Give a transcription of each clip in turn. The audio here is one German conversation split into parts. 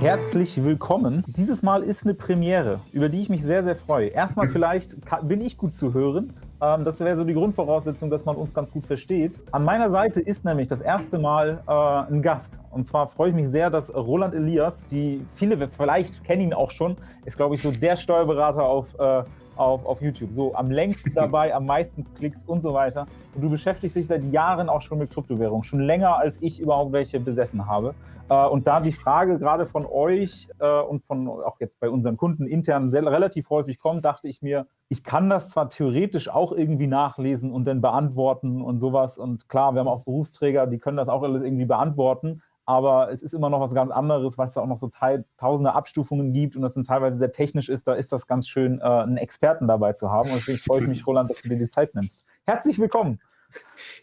Herzlich willkommen. Dieses Mal ist eine Premiere, über die ich mich sehr, sehr freue. Erstmal vielleicht bin ich gut zu hören. Ähm, das wäre so die Grundvoraussetzung, dass man uns ganz gut versteht. An meiner Seite ist nämlich das erste Mal äh, ein Gast. Und zwar freue ich mich sehr, dass Roland Elias, die viele vielleicht kennen ihn auch schon, ist, glaube ich, so der Steuerberater auf äh, auf, auf YouTube. So am längsten dabei, am meisten Klicks und so weiter. Und du beschäftigst dich seit Jahren auch schon mit Kryptowährungen, schon länger als ich überhaupt welche besessen habe. Äh, und da die Frage gerade von euch äh, und von auch jetzt bei unseren Kunden intern sehr, relativ häufig kommt, dachte ich mir, ich kann das zwar theoretisch auch irgendwie nachlesen und dann beantworten und sowas. Und klar, wir haben auch Berufsträger, die können das auch alles irgendwie beantworten aber es ist immer noch was ganz anderes, weil es da auch noch so tausende Abstufungen gibt und das dann teilweise sehr technisch ist. Da ist das ganz schön, äh, einen Experten dabei zu haben. Und deswegen freue ich mich, Roland, dass du dir die Zeit nimmst. Herzlich willkommen.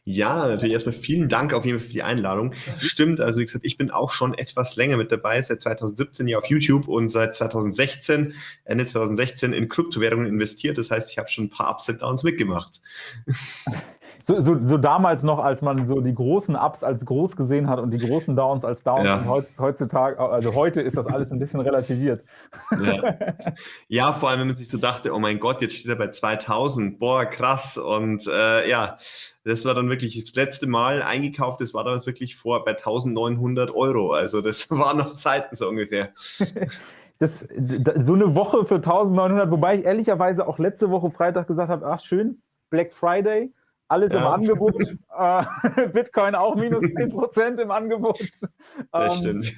Ja, natürlich erstmal vielen Dank auf jeden Fall für die Einladung. Stimmt, also wie gesagt, ich bin auch schon etwas länger mit dabei, seit 2017 hier auf YouTube und seit 2016, Ende 2016 in Kryptowährungen investiert. Das heißt, ich habe schon ein paar Ups und Downs mitgemacht. so, so, so, damals noch, als man so die großen Ups als groß gesehen hat und die großen Downs als Downs. Ja. Und heutzutage, also heute ist das alles ein bisschen relativiert. Ja. ja. vor allem, wenn man sich so dachte, oh mein Gott, jetzt steht er bei 2000, boah, krass. Und äh, ja, das war dann wirklich das letzte Mal eingekauft, das war damals wirklich vor bei 1900 Euro. Also das war noch Zeiten so ungefähr. Das, so eine Woche für 1900, wobei ich ehrlicherweise auch letzte Woche Freitag gesagt habe, ach schön, Black Friday, alles ja. im Angebot. Äh, Bitcoin auch minus 10% im Angebot. Das ähm, stimmt.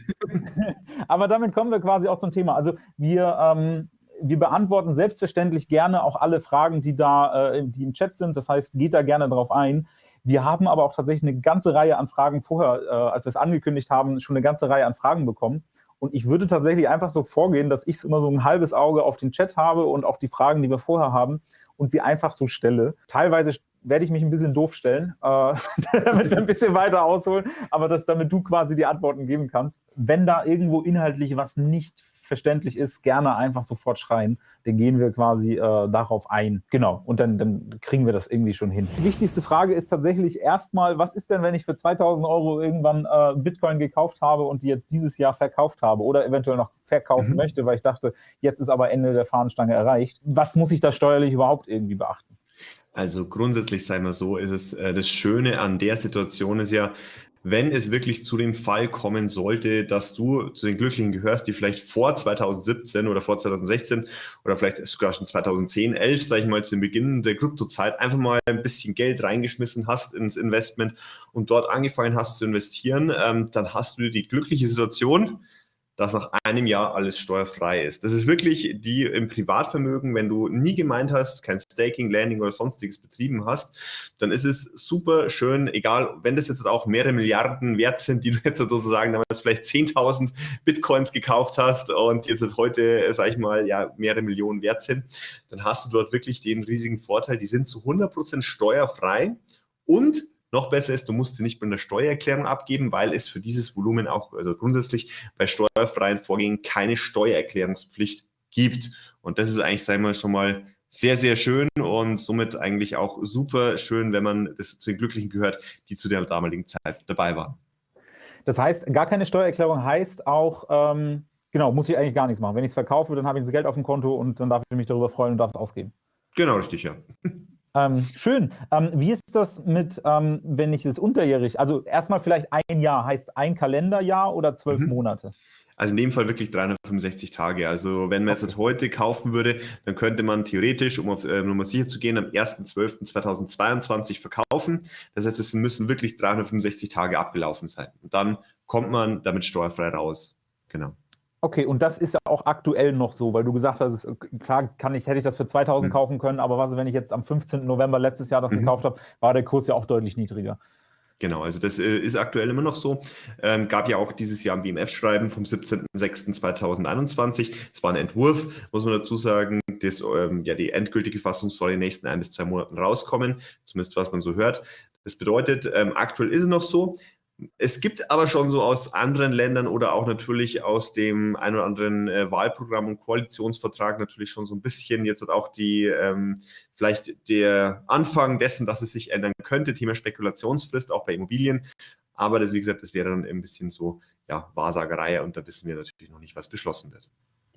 aber damit kommen wir quasi auch zum Thema. Also wir, ähm, wir beantworten selbstverständlich gerne auch alle Fragen, die da äh, die im Chat sind. Das heißt, geht da gerne drauf ein. Wir haben aber auch tatsächlich eine ganze Reihe an Fragen vorher, äh, als wir es angekündigt haben, schon eine ganze Reihe an Fragen bekommen. Und ich würde tatsächlich einfach so vorgehen, dass ich immer so ein halbes Auge auf den Chat habe und auch die Fragen, die wir vorher haben, und sie einfach so stelle. Teilweise werde ich mich ein bisschen doof stellen, äh, damit wir ein bisschen weiter ausholen, aber dass damit du quasi die Antworten geben kannst. Wenn da irgendwo inhaltlich was nicht verständlich ist, gerne einfach sofort schreien. Dann gehen wir quasi äh, darauf ein. Genau, und dann, dann kriegen wir das irgendwie schon hin. Die wichtigste Frage ist tatsächlich erstmal, was ist denn, wenn ich für 2000 Euro irgendwann äh, Bitcoin gekauft habe und die jetzt dieses Jahr verkauft habe oder eventuell noch verkaufen mhm. möchte, weil ich dachte, jetzt ist aber Ende der Fahnenstange erreicht. Was muss ich da steuerlich überhaupt irgendwie beachten? Also grundsätzlich sei mal so, ist es äh, das Schöne an der Situation ist ja, wenn es wirklich zu dem Fall kommen sollte, dass du zu den Glücklichen gehörst, die vielleicht vor 2017 oder vor 2016 oder vielleicht sogar schon 2010, 11, sage ich mal, zu Beginn der Kryptozeit einfach mal ein bisschen Geld reingeschmissen hast ins Investment und dort angefangen hast zu investieren, ähm, dann hast du die glückliche Situation, dass nach einem Jahr alles steuerfrei ist. Das ist wirklich die im Privatvermögen, wenn du nie gemeint hast, kein Staking, Landing oder sonstiges betrieben hast, dann ist es super schön, egal, wenn das jetzt auch mehrere Milliarden wert sind, die du jetzt sozusagen damals vielleicht 10.000 Bitcoins gekauft hast und jetzt heute, sag ich mal, ja, mehrere Millionen wert sind, dann hast du dort wirklich den riesigen Vorteil, die sind zu 100% steuerfrei und noch besser ist, du musst sie nicht mit einer Steuererklärung abgeben, weil es für dieses Volumen auch, also grundsätzlich bei steuerfreien Vorgängen keine Steuererklärungspflicht gibt. Und das ist eigentlich, sagen wir schon mal, sehr, sehr schön und somit eigentlich auch super schön, wenn man das zu den Glücklichen gehört, die zu der damaligen Zeit dabei waren. Das heißt, gar keine Steuererklärung heißt auch, ähm, genau, muss ich eigentlich gar nichts machen. Wenn ich es verkaufe, dann habe ich das Geld auf dem Konto und dann darf ich mich darüber freuen und darf es ausgeben. Genau, richtig, ja. Ähm, schön. Ähm, wie ist das mit, ähm, wenn ich es unterjährig, also erstmal vielleicht ein Jahr, heißt ein Kalenderjahr oder zwölf mhm. Monate? Also in dem Fall wirklich 365 Tage. Also wenn man okay. jetzt heute kaufen würde, dann könnte man theoretisch, um auf äh, Nummer sicher zu gehen, am 1.12.2022 verkaufen. Das heißt, es müssen wirklich 365 Tage abgelaufen sein. Und dann kommt man damit steuerfrei raus. Genau. Okay, und das ist ja auch aktuell noch so, weil du gesagt hast, klar kann ich, hätte ich das für 2000 mhm. kaufen können, aber was, wenn ich jetzt am 15. November letztes Jahr das mhm. gekauft habe, war der Kurs ja auch deutlich niedriger. Genau, also das äh, ist aktuell immer noch so. Ähm, gab ja auch dieses Jahr ein BMF-Schreiben vom 17.06.2021. Es war ein Entwurf, muss man dazu sagen. Das, ähm, ja, die endgültige Fassung soll in den nächsten ein bis zwei Monaten rauskommen, zumindest was man so hört. Das bedeutet, ähm, aktuell ist es noch so. Es gibt aber schon so aus anderen Ländern oder auch natürlich aus dem ein oder anderen äh, Wahlprogramm und Koalitionsvertrag natürlich schon so ein bisschen jetzt auch die ähm, vielleicht der Anfang dessen, dass es sich ändern könnte, Thema Spekulationsfrist auch bei Immobilien. Aber das, wie gesagt, das wäre dann ein bisschen so ja, Wahrsagerei und da wissen wir natürlich noch nicht, was beschlossen wird.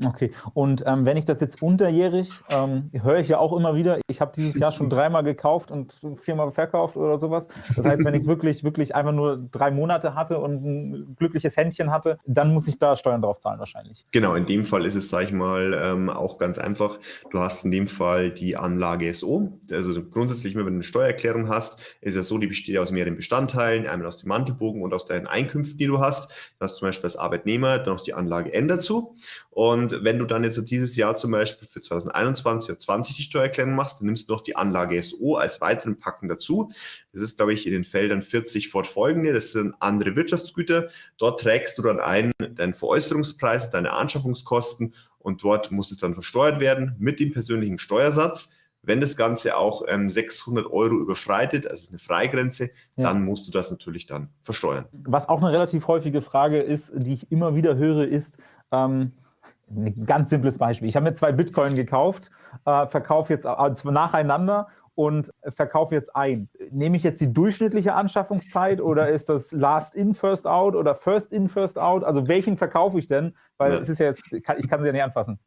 Okay, und ähm, wenn ich das jetzt unterjährig, ähm, höre ich ja auch immer wieder, ich habe dieses Jahr schon dreimal gekauft und viermal verkauft oder sowas. Das heißt, wenn ich wirklich, wirklich einfach nur drei Monate hatte und ein glückliches Händchen hatte, dann muss ich da Steuern drauf zahlen wahrscheinlich. Genau, in dem Fall ist es, sage ich mal, ähm, auch ganz einfach. Du hast in dem Fall die Anlage SO. Also grundsätzlich, wenn du eine Steuererklärung hast, ist es so, die besteht aus mehreren Bestandteilen, einmal aus dem Mantelbogen und aus deinen Einkünften, die du hast. Du hast zum Beispiel als Arbeitnehmer dann noch die Anlage N dazu. Und wenn du dann jetzt dieses Jahr zum Beispiel für 2021 oder 2020 die Steuererklärung machst, dann nimmst du noch die Anlage SO als weiteren Packen dazu. Das ist, glaube ich, in den Feldern 40 fortfolgende. Das sind andere Wirtschaftsgüter. Dort trägst du dann ein deinen Veräußerungspreis, deine Anschaffungskosten und dort muss es dann versteuert werden mit dem persönlichen Steuersatz. Wenn das Ganze auch ähm, 600 Euro überschreitet, also ist eine Freigrenze, ja. dann musst du das natürlich dann versteuern. Was auch eine relativ häufige Frage ist, die ich immer wieder höre, ist, ähm, ein ganz simples Beispiel. Ich habe mir zwei Bitcoin gekauft, äh, verkaufe jetzt also nacheinander und verkaufe jetzt ein. Nehme ich jetzt die durchschnittliche Anschaffungszeit oder ist das Last in, First out oder First in, First out? Also welchen verkaufe ich denn? Weil ja. es ist ja jetzt, ich kann sie ja nicht anfassen.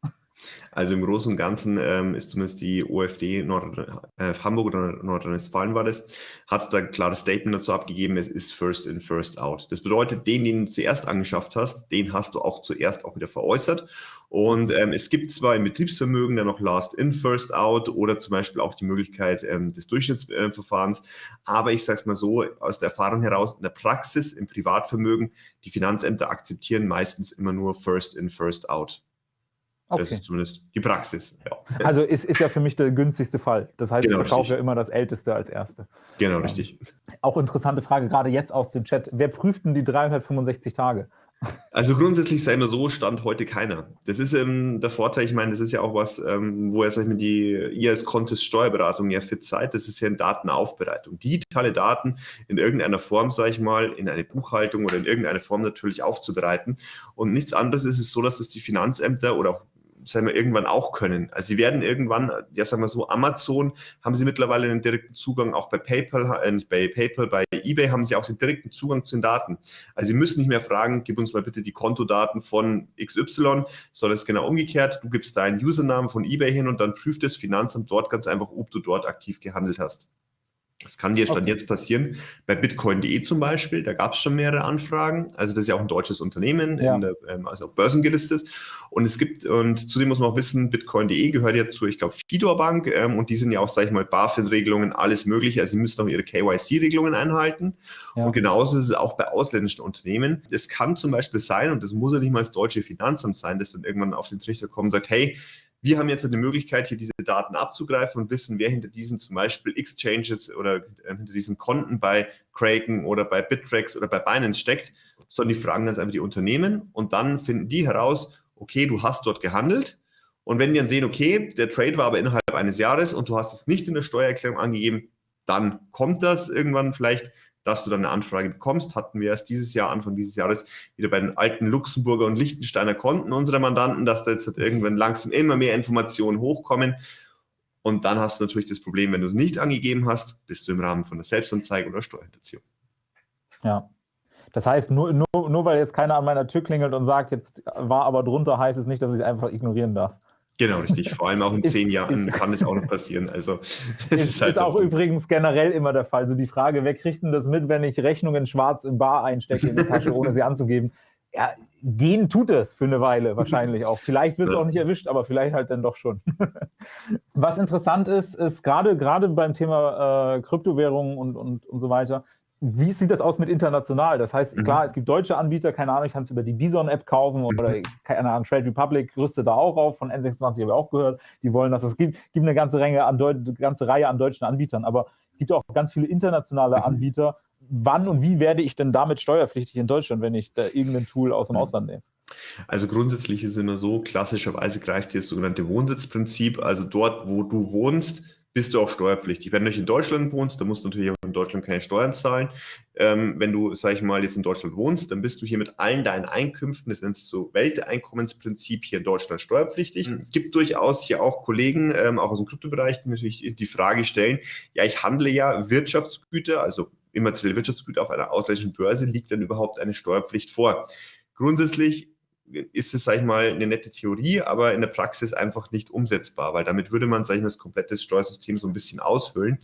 Also im Großen und Ganzen ähm, ist zumindest die OFD Nord äh, Hamburg oder Nordrhein-Westfalen war das, hat da ein klares Statement dazu abgegeben, es ist first in, first out. Das bedeutet, den, den du zuerst angeschafft hast, den hast du auch zuerst auch wieder veräußert. Und ähm, es gibt zwar im Betriebsvermögen dann noch last in, first out oder zum Beispiel auch die Möglichkeit ähm, des Durchschnittsverfahrens. Äh, aber ich sage es mal so, aus der Erfahrung heraus, in der Praxis, im Privatvermögen, die Finanzämter akzeptieren meistens immer nur first in, first out. Okay. Das ist zumindest die Praxis. Ja. Also ist, ist ja für mich der günstigste Fall. Das heißt, genau, ich verkaufe ja immer das Älteste als Erste. Genau, ja. richtig. Auch interessante Frage, gerade jetzt aus dem Chat. Wer prüft denn die 365 Tage? Also grundsätzlich sei immer so, stand heute keiner. Das ist ähm, der Vorteil, ich meine, das ist ja auch was, ähm, wo er, sag ich mal, die, ihr als Contest Steuerberatung ja fit seid, das ist ja eine Datenaufbereitung. Digitale Daten in irgendeiner Form, sage ich mal, in eine Buchhaltung oder in irgendeiner Form natürlich aufzubereiten. Und nichts anderes ist es so, dass das die Finanzämter oder auch sagen wir, irgendwann auch können. Also sie werden irgendwann, ja sagen wir so, Amazon haben sie mittlerweile einen direkten Zugang, auch bei PayPal, äh, nicht bei PayPal, bei eBay haben sie auch den direkten Zugang zu den Daten. Also sie müssen nicht mehr fragen, gib uns mal bitte die Kontodaten von XY, sondern es genau umgekehrt. Du gibst deinen Usernamen von eBay hin und dann prüft das Finanzamt dort ganz einfach, ob du dort aktiv gehandelt hast. Das kann dir Stand okay. jetzt passieren. Bei bitcoin.de zum Beispiel, da gab es schon mehrere Anfragen. Also das ist ja auch ein deutsches Unternehmen, ja. der, ähm, also auch börsengelistet. Und es gibt, und zudem muss man auch wissen, bitcoin.de gehört ja zu, ich glaube, Fidor Bank ähm, und die sind ja auch, sage ich mal, BaFin-Regelungen, alles mögliche. Also sie müssen auch ihre KYC-Regelungen einhalten. Ja. Und genauso ist es auch bei ausländischen Unternehmen. Es kann zum Beispiel sein, und das muss ja nicht mal das deutsche Finanzamt sein, das dann irgendwann auf den Trichter kommt und sagt, hey, wir haben jetzt eine Möglichkeit, hier diese Daten abzugreifen und wissen, wer hinter diesen zum Beispiel Exchanges oder äh, hinter diesen Konten bei Kraken oder bei Bittrex oder bei Binance steckt, sondern die fragen ganz einfach die Unternehmen und dann finden die heraus, okay, du hast dort gehandelt. Und wenn die dann sehen, okay, der Trade war aber innerhalb eines Jahres und du hast es nicht in der Steuererklärung angegeben, dann kommt das irgendwann vielleicht dass du dann eine Anfrage bekommst. Hatten wir erst dieses Jahr, Anfang dieses Jahres, wieder bei den alten Luxemburger und Liechtensteiner Konten unserer Mandanten, dass da jetzt halt irgendwann langsam immer mehr Informationen hochkommen. Und dann hast du natürlich das Problem, wenn du es nicht angegeben hast, bist du im Rahmen von der Selbstanzeige oder Steuerhinterziehung. Ja. Das heißt, nur, nur, nur weil jetzt keiner an meiner Tür klingelt und sagt, jetzt war aber drunter, heißt es nicht, dass ich es einfach ignorieren darf. Genau, richtig. Vor allem auch in ist, zehn Jahren ist, kann es auch noch passieren. Also es ist, ist, halt ist auch übrigens generell immer der Fall. So die Frage, wer kriegt denn das mit, wenn ich Rechnungen schwarz im Bar einstecke in die Tasche, ohne sie anzugeben? Ja, gehen tut es für eine Weile wahrscheinlich auch. Vielleicht wirst du auch nicht erwischt, aber vielleicht halt dann doch schon. Was interessant ist, ist gerade gerade beim Thema äh, Kryptowährungen und, und, und so weiter, wie sieht das aus mit international? Das heißt, mhm. klar, es gibt deutsche Anbieter, keine Ahnung, ich kann es über die Bison-App kaufen oder, keine Ahnung, Trade Republic rüstet da auch auf, von N26 habe ich auch gehört, die wollen das. Es gibt, gibt eine ganze, Reihe an ganze Reihe an deutschen Anbietern, aber es gibt auch ganz viele internationale mhm. Anbieter. Wann und wie werde ich denn damit steuerpflichtig in Deutschland, wenn ich da irgendein Tool aus dem mhm. Ausland nehme? Also grundsätzlich ist es immer so, klassischerweise greift hier das sogenannte Wohnsitzprinzip, also dort, wo du wohnst, bist du auch steuerpflichtig. Wenn du nicht in Deutschland wohnst, dann musst du natürlich auch in Deutschland keine Steuern zahlen. Ähm, wenn du, sag ich mal, jetzt in Deutschland wohnst, dann bist du hier mit allen deinen Einkünften, das nennt sich so Welteinkommensprinzip, hier in Deutschland steuerpflichtig. Mhm. Es gibt durchaus hier auch Kollegen, ähm, auch aus dem Kryptobereich, die natürlich die Frage stellen, ja, ich handle ja Wirtschaftsgüter, also immaterielle Wirtschaftsgüter auf einer ausländischen Börse, liegt dann überhaupt eine Steuerpflicht vor. Grundsätzlich ist es, sage ich mal, eine nette Theorie, aber in der Praxis einfach nicht umsetzbar, weil damit würde man, sage ich mal, das komplette Steuersystem so ein bisschen aushöhlen.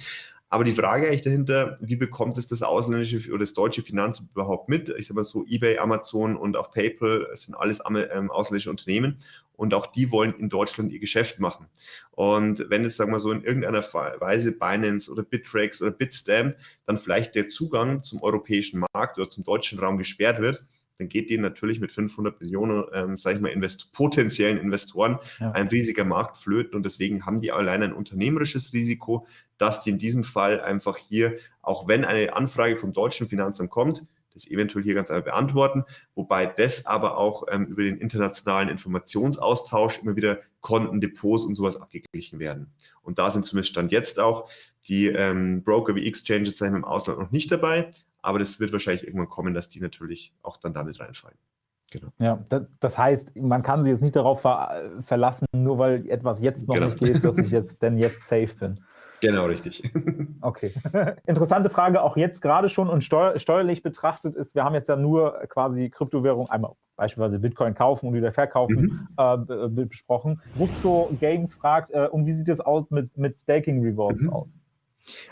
Aber die Frage eigentlich dahinter, wie bekommt es das ausländische oder das deutsche Finanzamt überhaupt mit? Ich sage mal so, eBay, Amazon und auch PayPal sind alles ähm, ausländische Unternehmen und auch die wollen in Deutschland ihr Geschäft machen. Und wenn jetzt, sagen wir so, in irgendeiner Weise Binance oder Bittrex oder Bitstamp dann vielleicht der Zugang zum europäischen Markt oder zum deutschen Raum gesperrt wird, dann geht denen natürlich mit 500 Millionen, ähm, sage ich mal, Invest potenziellen Investoren ja. ein riesiger Markt flöten und deswegen haben die allein ein unternehmerisches Risiko, dass die in diesem Fall einfach hier, auch wenn eine Anfrage vom deutschen Finanzamt kommt, das eventuell hier ganz einfach beantworten, wobei das aber auch ähm, über den internationalen Informationsaustausch immer wieder Konten, Depots und sowas abgeglichen werden. Und da sind zumindest Stand jetzt auch die ähm, Broker wie Exchanges im Ausland noch nicht dabei, aber das wird wahrscheinlich irgendwann kommen, dass die natürlich auch dann damit reinfallen. Genau. Ja, das heißt, man kann sich jetzt nicht darauf ver verlassen, nur weil etwas jetzt noch genau. nicht geht, dass ich jetzt denn jetzt safe bin. Genau, richtig. Okay. Interessante Frage auch jetzt gerade schon und steuer steuerlich betrachtet ist, wir haben jetzt ja nur quasi Kryptowährung, einmal beispielsweise Bitcoin kaufen und wieder verkaufen, mhm. äh, besprochen. Ruxo Games fragt, äh, und wie sieht es aus mit, mit Staking Rewards mhm. aus?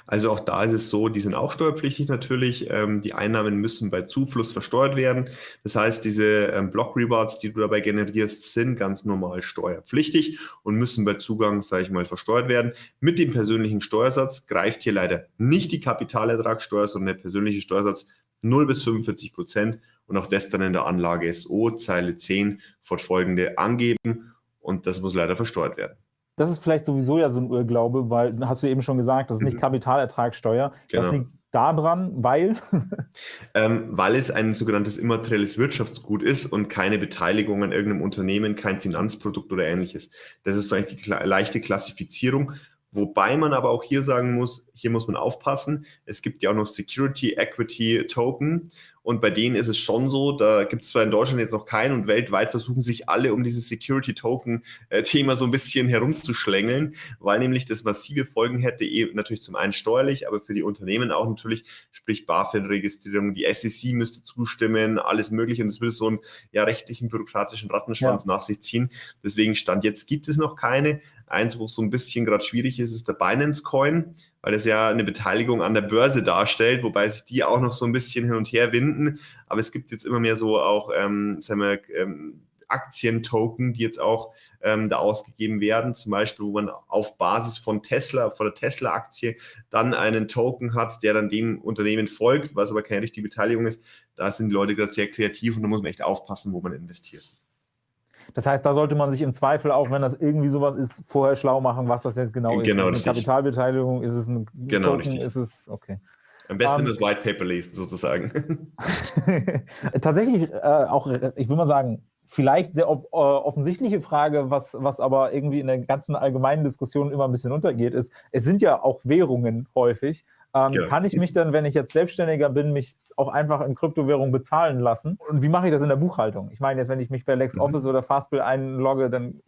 Also auch da ist es so, die sind auch steuerpflichtig natürlich. Ähm, die Einnahmen müssen bei Zufluss versteuert werden. Das heißt, diese ähm, Block Rewards, die du dabei generierst, sind ganz normal steuerpflichtig und müssen bei Zugang, sage ich mal, versteuert werden. Mit dem persönlichen Steuersatz greift hier leider nicht die Kapitalertragssteuer, sondern der persönliche Steuersatz 0 bis 45 Prozent und auch das dann in der Anlage SO, Zeile 10, fortfolgende angeben und das muss leider versteuert werden. Das ist vielleicht sowieso ja so ein Irrglaube, weil, hast du eben schon gesagt, das ist nicht mhm. Kapitalertragssteuer. Genau. Das liegt daran, weil? ähm, weil es ein sogenanntes immaterielles Wirtschaftsgut ist und keine Beteiligung an irgendeinem Unternehmen, kein Finanzprodukt oder ähnliches. Das ist so eigentlich die leichte Klassifizierung. Wobei man aber auch hier sagen muss, hier muss man aufpassen. Es gibt ja auch noch Security Equity Token und bei denen ist es schon so, da gibt es zwar in Deutschland jetzt noch keinen und weltweit versuchen sich alle um dieses Security Token-Thema äh, so ein bisschen herumzuschlängeln, weil nämlich das massive Folgen hätte, eben natürlich zum einen steuerlich, aber für die Unternehmen auch natürlich, sprich BaFin-Registrierung, die SEC müsste zustimmen, alles mögliche und es würde so einen ja, rechtlichen, bürokratischen Rattenschwanz ja. nach sich ziehen. Deswegen Stand jetzt gibt es noch keine. Eins, wo es so ein bisschen gerade schwierig ist, ist der Binance Coin, weil das ja eine Beteiligung an der Börse darstellt, wobei sich die auch noch so ein bisschen hin und her winden. Aber es gibt jetzt immer mehr so auch, ähm, sagen wir, ähm, Aktientoken, die jetzt auch ähm, da ausgegeben werden, zum Beispiel, wo man auf Basis von Tesla, von der Tesla-Aktie dann einen Token hat, der dann dem Unternehmen folgt, was aber keine richtige Beteiligung ist. Da sind die Leute gerade sehr kreativ und da muss man echt aufpassen, wo man investiert. Das heißt, da sollte man sich im Zweifel auch, wenn das irgendwie sowas ist, vorher schlau machen, was das jetzt genau ist. Genau, ist es eine Kapitalbeteiligung? Ist es ein genau, Token? Richtig. Ist es, okay. Am besten um, ähm, das White Paper lesen, sozusagen. Tatsächlich äh, auch, ich will mal sagen, vielleicht sehr op äh, offensichtliche Frage, was, was aber irgendwie in der ganzen allgemeinen Diskussion immer ein bisschen untergeht, ist, es sind ja auch Währungen häufig. Ähm, genau. Kann ich mich dann, wenn ich jetzt Selbstständiger bin, mich auch einfach in Kryptowährung bezahlen lassen? Und wie mache ich das in der Buchhaltung? Ich meine jetzt, wenn ich mich bei LexOffice mhm. oder Fastbill einlogge, dann,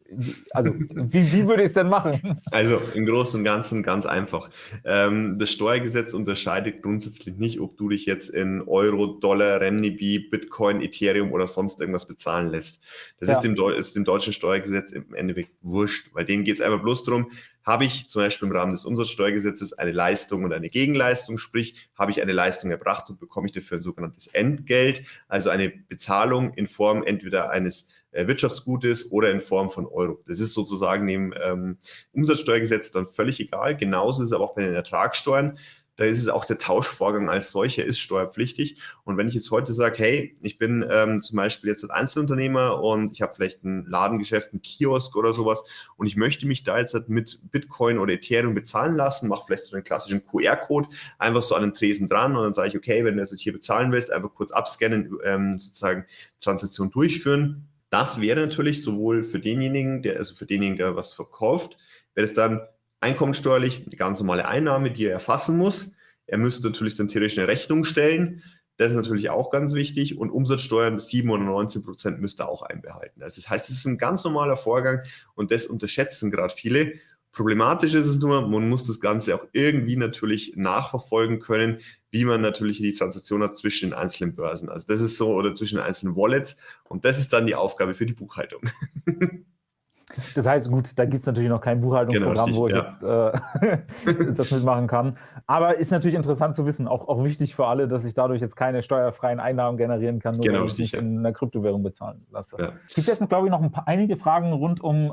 also wie, wie würde ich es denn machen? Also im Großen und Ganzen ganz einfach. Ähm, das Steuergesetz unterscheidet grundsätzlich nicht, ob du dich jetzt in Euro, Dollar, Renminbi, Bitcoin, Ethereum oder sonst irgendwas bezahlen lässt. Das ja. ist, dem, ist dem deutschen Steuergesetz im Endeffekt wurscht, weil denen geht es einfach bloß darum, habe ich zum Beispiel im Rahmen des Umsatzsteuergesetzes eine Leistung und eine Gegenleistung, sprich, habe ich eine Leistung erbracht und bekomme ich dafür ein sogenanntes Entgelt, also eine Bezahlung in Form entweder eines Wirtschaftsgutes oder in Form von Euro. Das ist sozusagen dem ähm, Umsatzsteuergesetz dann völlig egal. Genauso ist es aber auch bei den Ertragssteuern da ist es auch der Tauschvorgang als solcher ist steuerpflichtig. Und wenn ich jetzt heute sage, hey, ich bin ähm, zum Beispiel jetzt ein Einzelunternehmer und ich habe vielleicht ein Ladengeschäft, ein Kiosk oder sowas und ich möchte mich da jetzt halt mit Bitcoin oder Ethereum bezahlen lassen, mache vielleicht so einen klassischen QR-Code einfach so an den Tresen dran und dann sage ich, okay, wenn du jetzt hier bezahlen willst, einfach kurz abscannen, ähm, sozusagen Transaktion durchführen. Das wäre natürlich sowohl für denjenigen, der, also für denjenigen, der was verkauft, wäre es dann einkommensteuerlich eine ganz normale Einnahme, die er erfassen muss. Er müsste natürlich dann theoretisch eine Rechnung stellen. Das ist natürlich auch ganz wichtig. Und Umsatzsteuern 7 oder 19 Prozent müsste er auch einbehalten. Also das heißt, es ist ein ganz normaler Vorgang und das unterschätzen gerade viele. Problematisch ist es nur, man muss das Ganze auch irgendwie natürlich nachverfolgen können, wie man natürlich die Transaktion hat zwischen den einzelnen Börsen. Also das ist so, oder zwischen den einzelnen Wallets. Und das ist dann die Aufgabe für die Buchhaltung. Das heißt, gut, da gibt es natürlich noch kein Buchhaltungsprogramm, genau, wo ich ja. jetzt äh, das mitmachen kann. Aber ist natürlich interessant zu wissen, auch, auch wichtig für alle, dass ich dadurch jetzt keine steuerfreien Einnahmen generieren kann, nur genau, weil ich nicht in einer Kryptowährung bezahlen lasse. Ja. Es gibt jetzt, glaube ich, noch ein paar, einige Fragen rund um äh,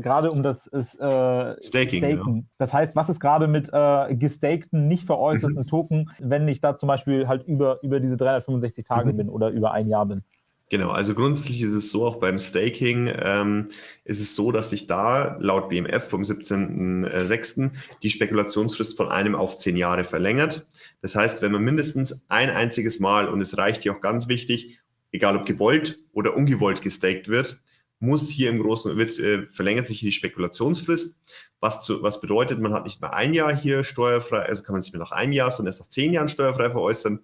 gerade um das äh, Staking. Staken. Ja. Das heißt, was ist gerade mit äh, gestakten, nicht veräußerten mhm. Token, wenn ich da zum Beispiel halt über, über diese 365 Tage mhm. bin oder über ein Jahr bin? Genau, also grundsätzlich ist es so, auch beim Staking ähm, ist es so, dass sich da laut BMF vom 17.06. die Spekulationsfrist von einem auf zehn Jahre verlängert. Das heißt, wenn man mindestens ein einziges Mal, und es reicht hier auch ganz wichtig, egal ob gewollt oder ungewollt gestaked wird, muss hier im Großen, wird, äh, verlängert sich die Spekulationsfrist, was, zu, was bedeutet, man hat nicht mehr ein Jahr hier steuerfrei, also kann man nicht mehr nach einem Jahr, sondern erst nach zehn Jahren steuerfrei veräußern.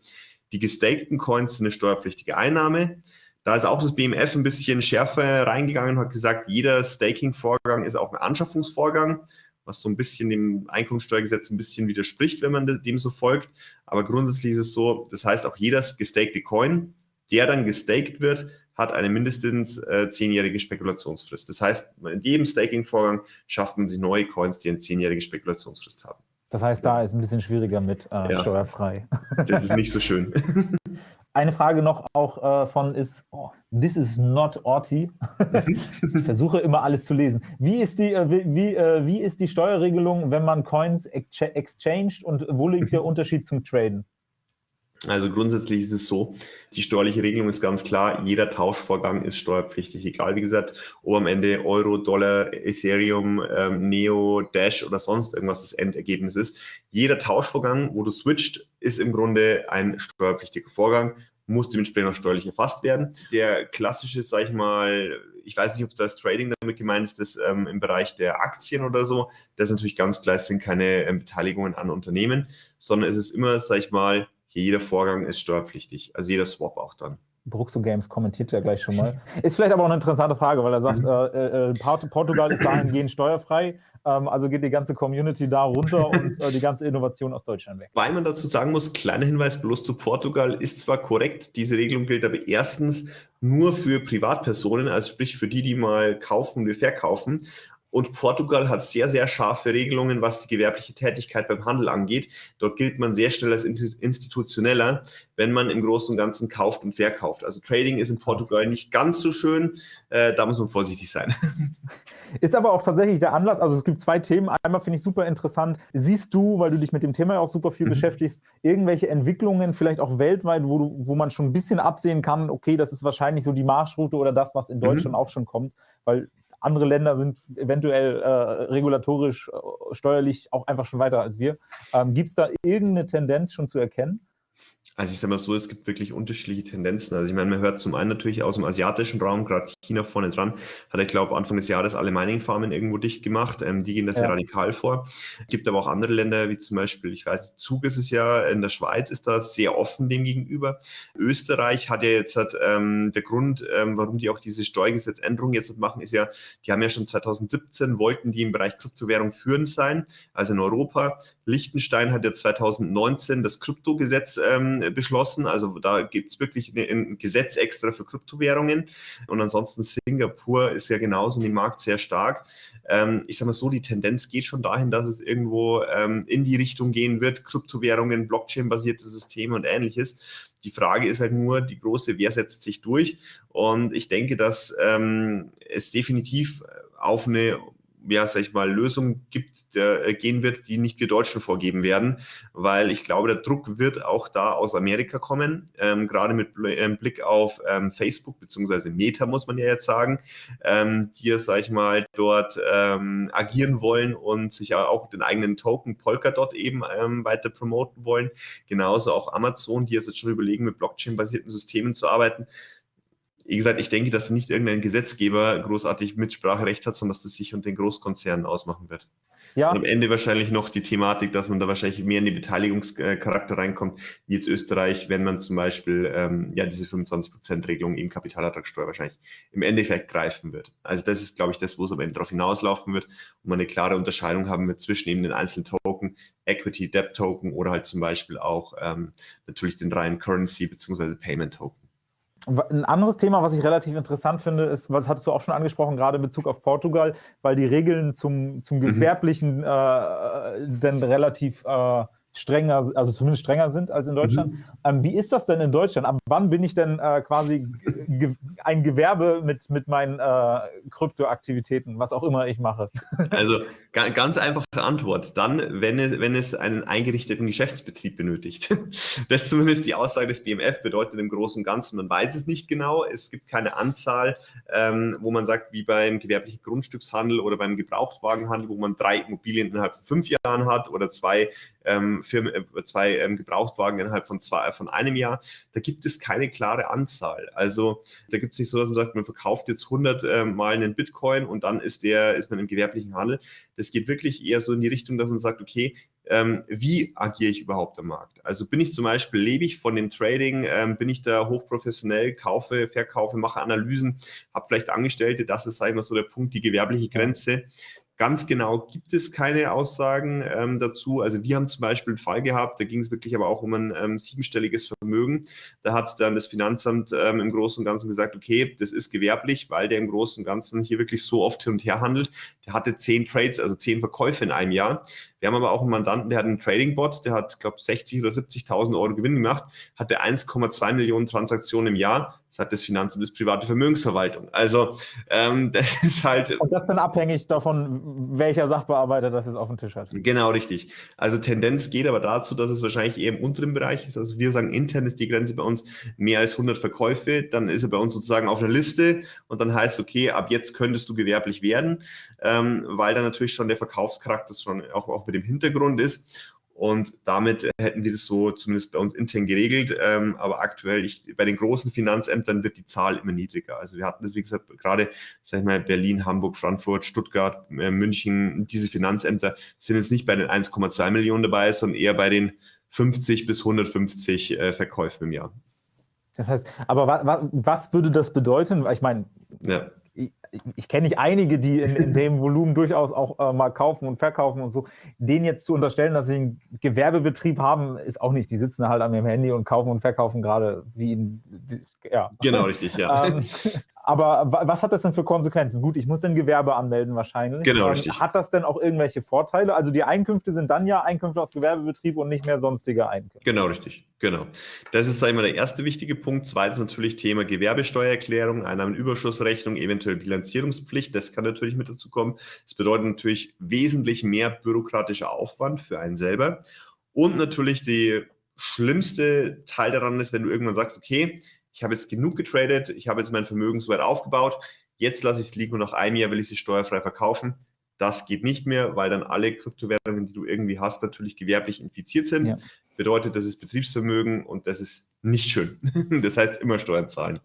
Die gestakten Coins sind eine steuerpflichtige Einnahme. Da ist auch das BMF ein bisschen schärfer reingegangen und hat gesagt, jeder Staking-Vorgang ist auch ein Anschaffungsvorgang, was so ein bisschen dem Einkommensteuergesetz ein bisschen widerspricht, wenn man dem so folgt. Aber grundsätzlich ist es so, das heißt auch jeder gestakte Coin, der dann gestaked wird, hat eine mindestens äh, zehnjährige Spekulationsfrist. Das heißt, in jedem Staking-Vorgang schafft man sich neue Coins, die eine zehnjährige Spekulationsfrist haben. Das heißt, da ist ein bisschen schwieriger mit äh, ja. steuerfrei. Das ist nicht so schön. Eine Frage noch auch äh, von ist, oh, this is not Orti. ich versuche immer alles zu lesen. Wie ist, die, äh, wie, äh, wie ist die Steuerregelung, wenn man Coins exchanged und wo liegt der Unterschied zum Traden? Also grundsätzlich ist es so, die steuerliche Regelung ist ganz klar, jeder Tauschvorgang ist steuerpflichtig, egal wie gesagt, ob am Ende Euro, Dollar, Ethereum, ähm, Neo, Dash oder sonst irgendwas das Endergebnis ist. Jeder Tauschvorgang, wo du switcht, ist im Grunde ein steuerpflichtiger Vorgang, muss dementsprechend auch steuerlich erfasst werden. Der klassische, sag ich mal, ich weiß nicht, ob das Trading damit gemeint ist, das ähm, im Bereich der Aktien oder so, das ist natürlich ganz klar, es sind keine ähm, Beteiligungen an Unternehmen, sondern es ist immer, sag ich mal, jeder Vorgang ist steuerpflichtig, also jeder Swap auch dann. Bruxo Games kommentiert ja gleich schon mal. Ist vielleicht aber auch eine interessante Frage, weil er sagt, mhm. äh, äh, Portugal ist dahingehend steuerfrei, ähm, also geht die ganze Community da runter und äh, die ganze Innovation aus Deutschland weg. Weil man dazu sagen muss, kleiner Hinweis bloß zu Portugal ist zwar korrekt, diese Regelung gilt aber erstens nur für Privatpersonen, also sprich für die, die mal kaufen und verkaufen. Und Portugal hat sehr, sehr scharfe Regelungen, was die gewerbliche Tätigkeit beim Handel angeht. Dort gilt man sehr schnell als institutioneller, wenn man im Großen und Ganzen kauft und verkauft. Also Trading ist in Portugal nicht ganz so schön. Äh, da muss man vorsichtig sein. Ist aber auch tatsächlich der Anlass, also es gibt zwei Themen. Einmal finde ich super interessant. Siehst du, weil du dich mit dem Thema auch super viel mhm. beschäftigst, irgendwelche Entwicklungen, vielleicht auch weltweit, wo, du, wo man schon ein bisschen absehen kann, okay, das ist wahrscheinlich so die Marschroute oder das, was in mhm. Deutschland mhm. auch schon kommt, weil andere Länder sind eventuell äh, regulatorisch, äh, steuerlich auch einfach schon weiter als wir. Ähm, Gibt es da irgendeine Tendenz schon zu erkennen? Also ich sage mal so, es gibt wirklich unterschiedliche Tendenzen. Also ich meine, man hört zum einen natürlich aus dem asiatischen Raum, gerade China vorne dran, hat ich glaube Anfang des Jahres alle Mining-Farmen irgendwo dicht gemacht. Ähm, die gehen da sehr ja. radikal vor. Es gibt aber auch andere Länder, wie zum Beispiel, ich weiß, Zug ist es ja, in der Schweiz ist da sehr offen dem gegenüber. Österreich hat ja jetzt, hat, ähm, der Grund, ähm, warum die auch diese Steuergesetzänderung jetzt machen, ist ja, die haben ja schon 2017, wollten die im Bereich Kryptowährung führend sein, also in Europa. Liechtenstein hat ja 2019 das Kryptogesetz ähm, beschlossen. Also da gibt es wirklich ein Gesetz extra für Kryptowährungen. Und ansonsten Singapur ist ja genauso in dem Markt sehr stark. Ähm, ich sage mal so, die Tendenz geht schon dahin, dass es irgendwo ähm, in die Richtung gehen wird, Kryptowährungen, Blockchain-basierte Systeme und ähnliches. Die Frage ist halt nur die große, wer setzt sich durch? Und ich denke, dass ähm, es definitiv auf eine ja, sag ich mal, Lösung gibt, der, äh, gehen wird, die nicht wir Deutschen vorgeben werden, weil ich glaube, der Druck wird auch da aus Amerika kommen, ähm, gerade mit ähm, Blick auf ähm, Facebook beziehungsweise Meta, muss man ja jetzt sagen, ähm, die ja, sag ich mal, dort ähm, agieren wollen und sich auch den eigenen Token Polkadot eben ähm, weiter promoten wollen. Genauso auch Amazon, die jetzt schon überlegen, mit Blockchain-basierten Systemen zu arbeiten wie gesagt, ich denke, dass nicht irgendein Gesetzgeber großartig Mitspracherecht hat, sondern dass das sich unter den Großkonzernen ausmachen wird. Ja. Und am Ende wahrscheinlich noch die Thematik, dass man da wahrscheinlich mehr in den Beteiligungscharakter reinkommt, wie jetzt Österreich, wenn man zum Beispiel ähm, ja diese 25%-Regelung im Kapitalertragssteuer wahrscheinlich im Endeffekt greifen wird. Also das ist, glaube ich, das, wo es am Ende darauf hinauslaufen wird und man eine klare Unterscheidung haben wird zwischen eben den einzelnen Token, Equity, Debt Token oder halt zum Beispiel auch ähm, natürlich den reinen Currency bzw. Payment Token. Ein anderes Thema, was ich relativ interessant finde, ist, was hattest du auch schon angesprochen, gerade in Bezug auf Portugal, weil die Regeln zum, zum mhm. Gewerblichen mhm. äh, dann relativ äh, strenger, also zumindest strenger sind als in Deutschland. Mhm. Ähm, wie ist das denn in Deutschland? Ab wann bin ich denn äh, quasi ge ein Gewerbe mit, mit meinen äh, Kryptoaktivitäten, was auch immer ich mache? Also ganz einfache Antwort. Dann, wenn es, wenn es einen eingerichteten Geschäftsbetrieb benötigt. Das ist zumindest die Aussage des BMF, bedeutet im Großen und Ganzen, man weiß es nicht genau. Es gibt keine Anzahl, ähm, wo man sagt, wie beim gewerblichen Grundstückshandel oder beim Gebrauchtwagenhandel, wo man drei Immobilien innerhalb von fünf Jahren hat oder zwei ähm, Firmen, äh, zwei ähm, Gebrauchtwagen innerhalb von, zwei, von einem Jahr. Da gibt es keine klare Anzahl. Also da gibt es nicht so, dass man sagt, man verkauft jetzt 100 äh, Mal einen Bitcoin und dann ist, der, ist man im gewerblichen Handel. Das geht wirklich eher so in die Richtung, dass man sagt, okay, ähm, wie agiere ich überhaupt am Markt? Also bin ich zum Beispiel, lebe ich von dem Trading, ähm, bin ich da hochprofessionell, kaufe, verkaufe, mache Analysen, habe vielleicht Angestellte, das ist, sage ich mal, so der Punkt, die gewerbliche Grenze. Ganz genau gibt es keine Aussagen ähm, dazu. Also wir haben zum Beispiel einen Fall gehabt, da ging es wirklich aber auch um ein ähm, siebenstelliges Vermögen. Da hat dann das Finanzamt ähm, im Großen und Ganzen gesagt, okay, das ist gewerblich, weil der im Großen und Ganzen hier wirklich so oft hin und her handelt. Der hatte zehn Trades, also zehn Verkäufe in einem Jahr. Wir haben aber auch einen Mandanten, der hat einen Trading-Bot, der hat, glaube 60 oder 70.000 Euro Gewinn gemacht, hatte 1,2 Millionen Transaktionen im Jahr. Das hat das Finanzamt bis private Vermögensverwaltung. Also ähm, das ist halt... Und das dann abhängig davon, welcher Sachbearbeiter das jetzt auf dem Tisch hat. Genau, richtig. Also Tendenz geht aber dazu, dass es wahrscheinlich eher im unteren Bereich ist. Also wir sagen, intern ist die Grenze bei uns mehr als 100 Verkäufe. Dann ist er bei uns sozusagen auf einer Liste und dann heißt, okay, ab jetzt könntest du gewerblich werden, ähm, weil dann natürlich schon der Verkaufscharakter schon auch, auch mit dem Hintergrund ist. Und damit hätten wir das so zumindest bei uns intern geregelt. Ähm, aber aktuell, ich, bei den großen Finanzämtern wird die Zahl immer niedriger. Also wir hatten das, wie gesagt, gerade, sag ich mal, Berlin, Hamburg, Frankfurt, Stuttgart, äh, München, diese Finanzämter sind jetzt nicht bei den 1,2 Millionen dabei, sondern eher bei den 50 bis 150 äh, Verkäufen im Jahr. Das heißt, aber was, was würde das bedeuten? Ich meine, ja ich kenne nicht einige, die in, in dem Volumen durchaus auch äh, mal kaufen und verkaufen und so. Denen jetzt zu unterstellen, dass sie einen Gewerbebetrieb haben, ist auch nicht. Die sitzen halt an ihrem Handy und kaufen und verkaufen gerade wie in, ja. Genau, richtig, ja. ähm, aber was hat das denn für Konsequenzen? Gut, ich muss ein Gewerbe anmelden wahrscheinlich. Genau, ähm, richtig. Hat das denn auch irgendwelche Vorteile? Also die Einkünfte sind dann ja Einkünfte aus Gewerbebetrieb und nicht mehr sonstige Einkünfte. Genau, richtig. Genau. Das ist, sag ich mal, der erste wichtige Punkt. Zweitens natürlich Thema Gewerbesteuererklärung, Einnahmenüberschussrechnung, eventuell Bilanzierungspflicht. Das kann natürlich mit dazu kommen. Das bedeutet natürlich wesentlich mehr bürokratischer Aufwand für einen selber. Und natürlich die schlimmste Teil daran ist, wenn du irgendwann sagst, okay, ich habe jetzt genug getradet, ich habe jetzt mein Vermögen so weit aufgebaut, jetzt lasse ich es liegen und nach einem Jahr will ich sie steuerfrei verkaufen. Das geht nicht mehr, weil dann alle Kryptowährungen, die du irgendwie hast, natürlich gewerblich infiziert sind. Ja. Bedeutet, das ist Betriebsvermögen und das ist nicht schön. Das heißt, immer Steuern zahlen.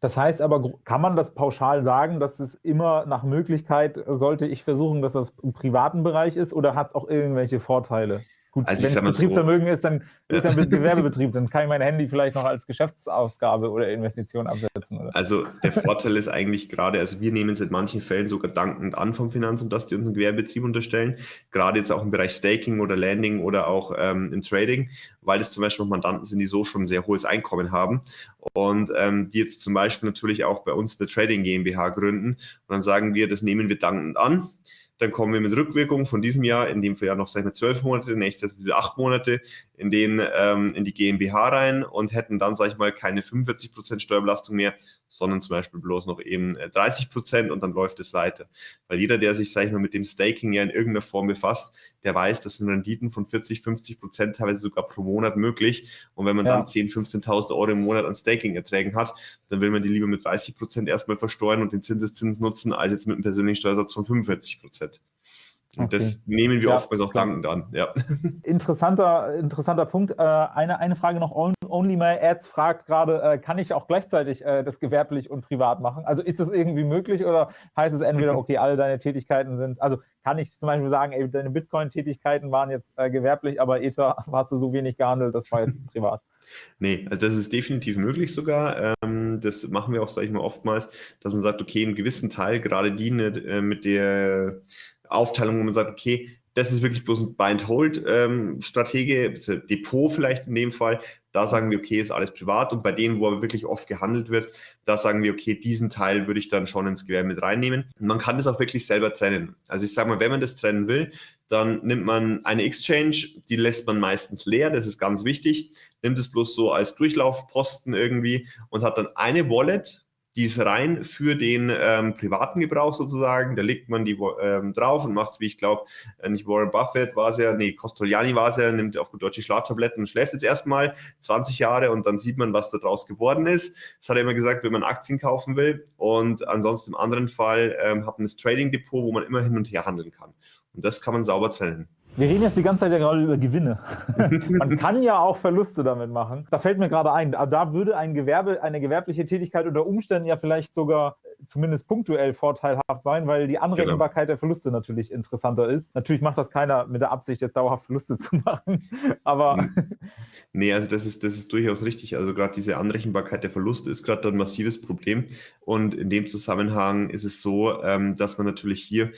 Das heißt aber, kann man das pauschal sagen, dass es immer nach Möglichkeit sollte ich versuchen, dass das im privaten Bereich ist oder hat es auch irgendwelche Vorteile? Gut, also wenn es Betriebsvermögen so, ist, dann ist ja ein Gewerbebetrieb, dann kann ich mein Handy vielleicht noch als Geschäftsausgabe oder Investition absetzen. Oder? Also der Vorteil ist eigentlich gerade, also wir nehmen es in manchen Fällen sogar dankend an vom Finanzamt, dass die unseren Gewerbebetrieb unterstellen, gerade jetzt auch im Bereich Staking oder Landing oder auch ähm, im Trading, weil das zum Beispiel auch Mandanten sind, die so schon ein sehr hohes Einkommen haben und ähm, die jetzt zum Beispiel natürlich auch bei uns eine Trading GmbH gründen und dann sagen wir, das nehmen wir dankend an dann kommen wir mit Rückwirkung von diesem Jahr, in dem Jahr noch sag ich mal, zwölf Monate, nächstes Jahr sind wir acht Monate, in, den, ähm, in die GmbH rein und hätten dann, sage ich mal, keine 45% Steuerbelastung mehr, sondern zum Beispiel bloß noch eben 30% äh, und dann läuft es weiter. Weil jeder, der sich, sage ich mal, mit dem Staking ja in irgendeiner Form befasst, der weiß, das sind Renditen von 40, 50% teilweise sogar pro Monat möglich. Und wenn man ja. dann 10, 15.000 Euro im Monat an Staking-Erträgen hat, dann will man die lieber mit 30% erstmal versteuern und den Zinseszins nutzen, als jetzt mit einem persönlichen Steuersatz von 45%. Und okay. das nehmen wir ja, oftmals auch dankend an. Ja. Interessanter, interessanter Punkt. Äh, eine, eine Frage noch. Only My Ads fragt gerade, äh, kann ich auch gleichzeitig äh, das gewerblich und privat machen? Also ist das irgendwie möglich oder heißt es entweder, okay, alle deine Tätigkeiten sind, also kann ich zum Beispiel sagen, ey, deine Bitcoin-Tätigkeiten waren jetzt gewerblich, aber Ether hast du so wenig gehandelt, das war jetzt privat. Nee, also das ist definitiv möglich sogar. Ähm, das machen wir auch, sage ich mal, oftmals, dass man sagt, okay, einen gewissen Teil, gerade die mit der Aufteilung, wo man sagt, okay, das ist wirklich bloß ein Buy-and-Hold-Strategie, ähm, Depot vielleicht in dem Fall. Da sagen wir, okay, ist alles privat. Und bei denen, wo aber wirklich oft gehandelt wird, da sagen wir, okay, diesen Teil würde ich dann schon ins Gewerbe mit reinnehmen. Und man kann das auch wirklich selber trennen. Also ich sage mal, wenn man das trennen will, dann nimmt man eine Exchange, die lässt man meistens leer, das ist ganz wichtig, nimmt es bloß so als Durchlaufposten irgendwie und hat dann eine Wallet, die ist rein für den ähm, privaten Gebrauch sozusagen. Da legt man die ähm, drauf und macht es, wie ich glaube, äh, nicht Warren Buffett war es ja, nee, Costoliani war es ja, nimmt auf gut deutsche Schlaftabletten und schläft jetzt erstmal 20 Jahre und dann sieht man, was da draus geworden ist. Das hat er immer gesagt, wenn man Aktien kaufen will. Und ansonsten im anderen Fall ähm, hat man das Trading Depot, wo man immer hin und her handeln kann. Und das kann man sauber trennen. Wir reden jetzt die ganze Zeit ja gerade über Gewinne. Man kann ja auch Verluste damit machen. Da fällt mir gerade ein, da würde ein Gewerbe, eine gewerbliche Tätigkeit unter Umständen ja vielleicht sogar zumindest punktuell vorteilhaft sein, weil die Anrechenbarkeit genau. der Verluste natürlich interessanter ist. Natürlich macht das keiner mit der Absicht, jetzt dauerhaft Verluste zu machen, aber... Nee, also das ist, das ist durchaus richtig. Also gerade diese Anrechenbarkeit der Verluste ist gerade ein massives Problem und in dem Zusammenhang ist es so, ähm, dass man natürlich hier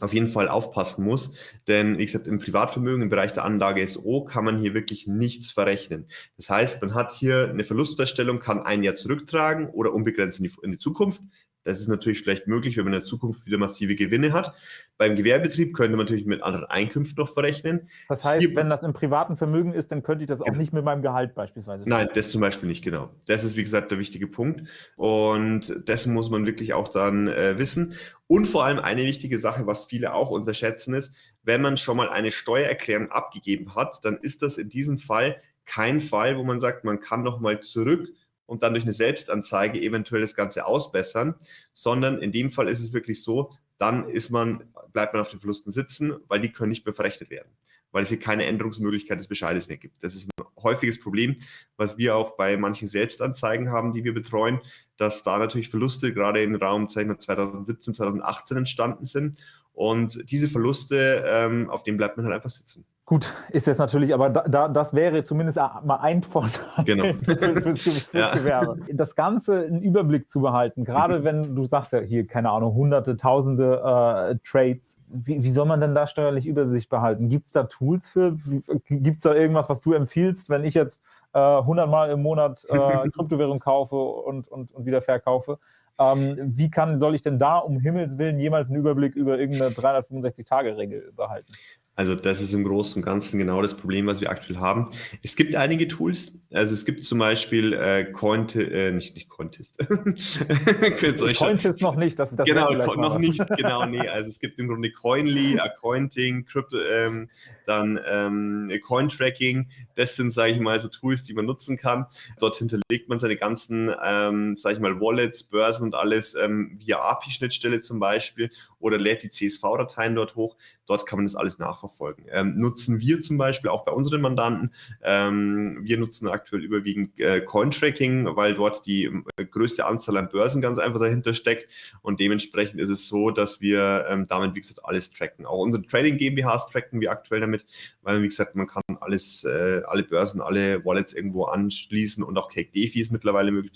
auf jeden Fall aufpassen muss. Denn wie gesagt, im Privatvermögen, im Bereich der Anlage SO, kann man hier wirklich nichts verrechnen. Das heißt, man hat hier eine Verlustfeststellung, kann ein Jahr zurücktragen oder unbegrenzt in die, in die Zukunft. Das ist natürlich vielleicht möglich, wenn man in der Zukunft wieder massive Gewinne hat. Beim Gewerbebetrieb könnte man natürlich mit anderen Einkünften noch verrechnen. Das heißt, Hier, wenn das im privaten Vermögen ist, dann könnte ich das auch genau. nicht mit meinem Gehalt beispielsweise. Nein, das zum Beispiel nicht, genau. Das ist, wie gesagt, der wichtige Punkt. Und dessen muss man wirklich auch dann äh, wissen. Und vor allem eine wichtige Sache, was viele auch unterschätzen, ist, wenn man schon mal eine Steuererklärung abgegeben hat, dann ist das in diesem Fall kein Fall, wo man sagt, man kann noch mal zurück und dann durch eine Selbstanzeige eventuell das Ganze ausbessern, sondern in dem Fall ist es wirklich so, dann ist man, bleibt man auf den Verlusten sitzen, weil die können nicht mehr verrechnet werden, weil es hier keine Änderungsmöglichkeit des Bescheides mehr gibt. Das ist ein häufiges Problem, was wir auch bei manchen Selbstanzeigen haben, die wir betreuen, dass da natürlich Verluste gerade im Raum 2017, 2018 entstanden sind und diese Verluste, ähm, auf denen bleibt man halt einfach sitzen. Gut, ist jetzt natürlich, aber da, da, das wäre zumindest mal ein Vorteil genau. fürs, fürs, fürs ja. Gewerbe. Das Ganze einen Überblick zu behalten, gerade mhm. wenn du sagst ja hier, keine Ahnung, hunderte, tausende äh, Trades, wie, wie, soll man denn da steuerlich Übersicht behalten? Gibt es da Tools für? Gibt es da irgendwas, was du empfiehlst, wenn ich jetzt äh, 100 Mal im Monat äh, Kryptowährung kaufe und, und, und wieder verkaufe? Ähm, wie kann, soll ich denn da um Himmels Willen jemals einen Überblick über irgendeine 365-Tage-Regel behalten? Also das ist im Großen und Ganzen genau das Problem, was wir aktuell haben. Es gibt einige Tools, also es gibt zum Beispiel äh, Coint, äh, nicht, nicht Cointest. Cointest noch nicht, das, das Genau, noch was. nicht, genau, nee. Also es gibt im Grunde Coinly, Accounting, Crypto, ähm, dann ähm, Coin-Tracking. Das sind, sage ich mal, so Tools, die man nutzen kann. Dort hinterlegt man seine ganzen, ähm, sage ich mal, Wallets, Börsen und alles ähm, via API-Schnittstelle zum Beispiel oder lädt die CSV-Dateien dort hoch. Dort kann man das alles nachverfolgen. Ähm, nutzen wir zum Beispiel auch bei unseren Mandanten. Ähm, wir nutzen aktuell überwiegend äh, Cointracking, weil dort die äh, größte Anzahl an Börsen ganz einfach dahinter steckt. Und dementsprechend ist es so, dass wir ähm, damit, wie gesagt, alles tracken. Auch unsere Trading GmbHs tracken wir aktuell damit, weil, wie gesagt, man kann alles, äh, alle Börsen, alle Wallets irgendwo anschließen und auch Cake DeFi ist mittlerweile möglich.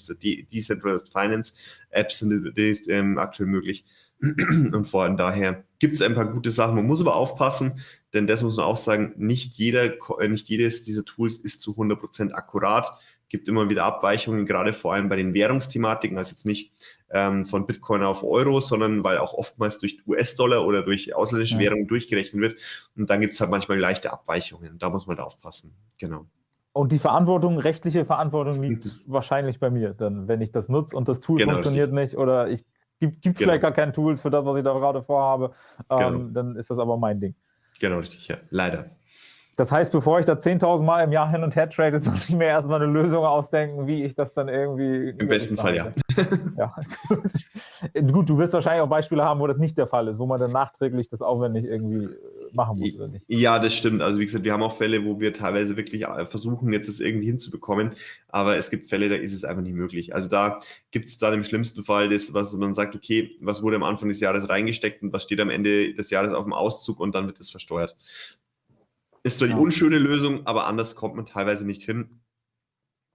Decentralized Finance Apps sind ähm, aktuell möglich. Und vor allem daher gibt es ein paar gute Sachen. Man muss aber aufpassen, denn das muss man auch sagen, nicht, jeder, äh, nicht jedes dieser Tools ist zu 100% akkurat. Gibt immer wieder Abweichungen, gerade vor allem bei den Währungsthematiken, also jetzt nicht ähm, von Bitcoin auf Euro, sondern weil auch oftmals durch US-Dollar oder durch ausländische ja. Währungen durchgerechnet wird. Und dann gibt es halt manchmal leichte Abweichungen. Da muss man da aufpassen. Genau. Und die Verantwortung, rechtliche Verantwortung liegt wahrscheinlich bei mir, dann, wenn ich das nutze und das Tool genau, funktioniert richtig. nicht oder ich gibt es genau. vielleicht gar keine Tools für das, was ich da gerade vorhabe, ähm, genau. dann ist das aber mein Ding. Genau, richtig, ja. Leider. Das heißt, bevor ich da 10.000 Mal im Jahr hin und her trade, soll ich mir erstmal eine Lösung ausdenken, wie ich das dann irgendwie. Im besten Fall, ja. ja gut. gut, du wirst wahrscheinlich auch Beispiele haben, wo das nicht der Fall ist, wo man dann nachträglich das aufwendig irgendwie äh, machen muss, oder nicht? Ja, das stimmt. Also, wie gesagt, wir haben auch Fälle, wo wir teilweise wirklich äh, versuchen, jetzt das irgendwie hinzubekommen, aber es gibt Fälle, da ist es einfach nicht möglich. Also, da gibt es dann im schlimmsten Fall das, was man sagt, okay, was wurde am Anfang des Jahres reingesteckt und was steht am Ende des Jahres auf dem Auszug und dann wird das versteuert. Ist zwar die unschöne Lösung, aber anders kommt man teilweise nicht hin,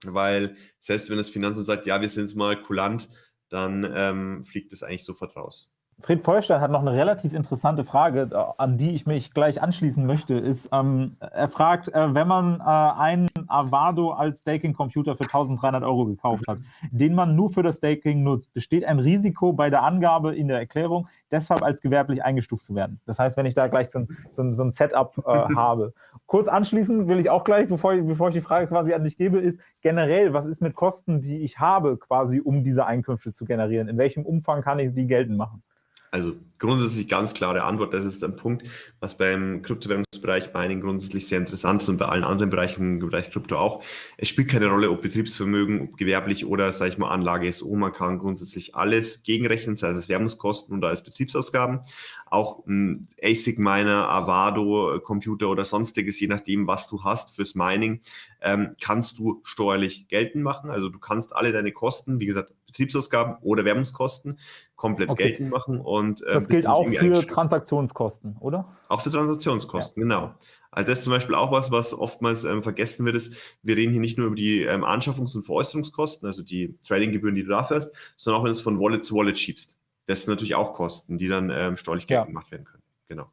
weil selbst wenn das Finanzamt sagt, ja, wir sind es mal kulant, dann ähm, fliegt es eigentlich sofort raus. Fred Feuerstein hat noch eine relativ interessante Frage, äh, an die ich mich gleich anschließen möchte. Ist, ähm, er fragt, äh, wenn man äh, einen Avado als Staking-Computer für 1300 Euro gekauft hat, den man nur für das Staking nutzt, besteht ein Risiko bei der Angabe in der Erklärung, deshalb als gewerblich eingestuft zu werden. Das heißt, wenn ich da gleich so ein, so ein, so ein Setup äh, habe. Kurz anschließen will ich auch gleich, bevor ich, bevor ich die Frage quasi an dich gebe, ist generell, was ist mit Kosten, die ich habe, quasi um diese Einkünfte zu generieren? In welchem Umfang kann ich die geltend machen? Also grundsätzlich ganz klare Antwort. Das ist ein Punkt, was beim Kryptowährungsbereich Mining grundsätzlich sehr interessant ist und bei allen anderen Bereichen im Bereich Krypto auch. Es spielt keine Rolle, ob Betriebsvermögen, ob gewerblich oder, sage ich mal, Anlage ist. Oh, man kann grundsätzlich alles gegenrechnen, sei es als Werbungskosten oder als Betriebsausgaben. Auch ein ASIC-Miner, Avado-Computer oder sonstiges, je nachdem, was du hast fürs Mining, ähm, kannst du steuerlich geltend machen. Also du kannst alle deine Kosten, wie gesagt, Betriebsausgaben oder Werbungskosten komplett okay. geltend machen. Und, äh, das gilt auch für Transaktionskosten, oder? Auch für Transaktionskosten, ja. genau. Also das ist zum Beispiel auch was, was oftmals ähm, vergessen wird, ist, wir reden hier nicht nur über die ähm, Anschaffungs- und Veräußerungskosten, also die Tradinggebühren, die du dafür hast, sondern auch wenn du es von Wallet zu Wallet schiebst. Das sind natürlich auch Kosten, die dann ähm, steuerlich geltend ja. gemacht werden können. Genau.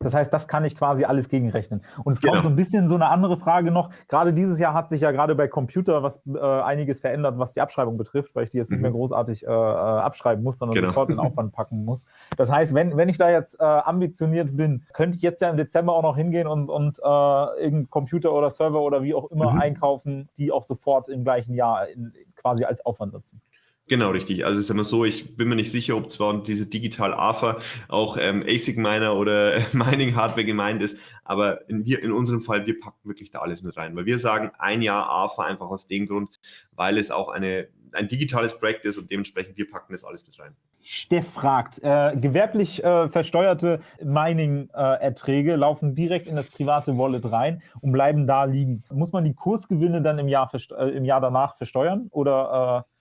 Das heißt, das kann ich quasi alles gegenrechnen. Und es genau. kommt so ein bisschen so eine andere Frage noch. Gerade dieses Jahr hat sich ja gerade bei Computer was äh, einiges verändert, was die Abschreibung betrifft, weil ich die jetzt nicht mehr mhm. großartig äh, äh, abschreiben muss, sondern genau. sofort in Aufwand packen muss. Das heißt, wenn, wenn ich da jetzt äh, ambitioniert bin, könnte ich jetzt ja im Dezember auch noch hingehen und, und äh, irgendeinen Computer oder Server oder wie auch immer mhm. einkaufen, die auch sofort im gleichen Jahr in, quasi als Aufwand nutzen. Genau, richtig. Also es ist immer so, ich bin mir nicht sicher, ob zwar diese Digital AFA auch ähm, ASIC Miner oder Mining Hardware gemeint ist, aber in, wir, in unserem Fall, wir packen wirklich da alles mit rein, weil wir sagen ein Jahr AFA einfach aus dem Grund, weil es auch eine, ein digitales Projekt ist und dementsprechend wir packen das alles mit rein. Steff fragt, äh, gewerblich äh, versteuerte Mining-Erträge äh, laufen direkt in das private Wallet rein und bleiben da liegen. Muss man die Kursgewinne dann im Jahr, äh, im Jahr danach versteuern oder äh,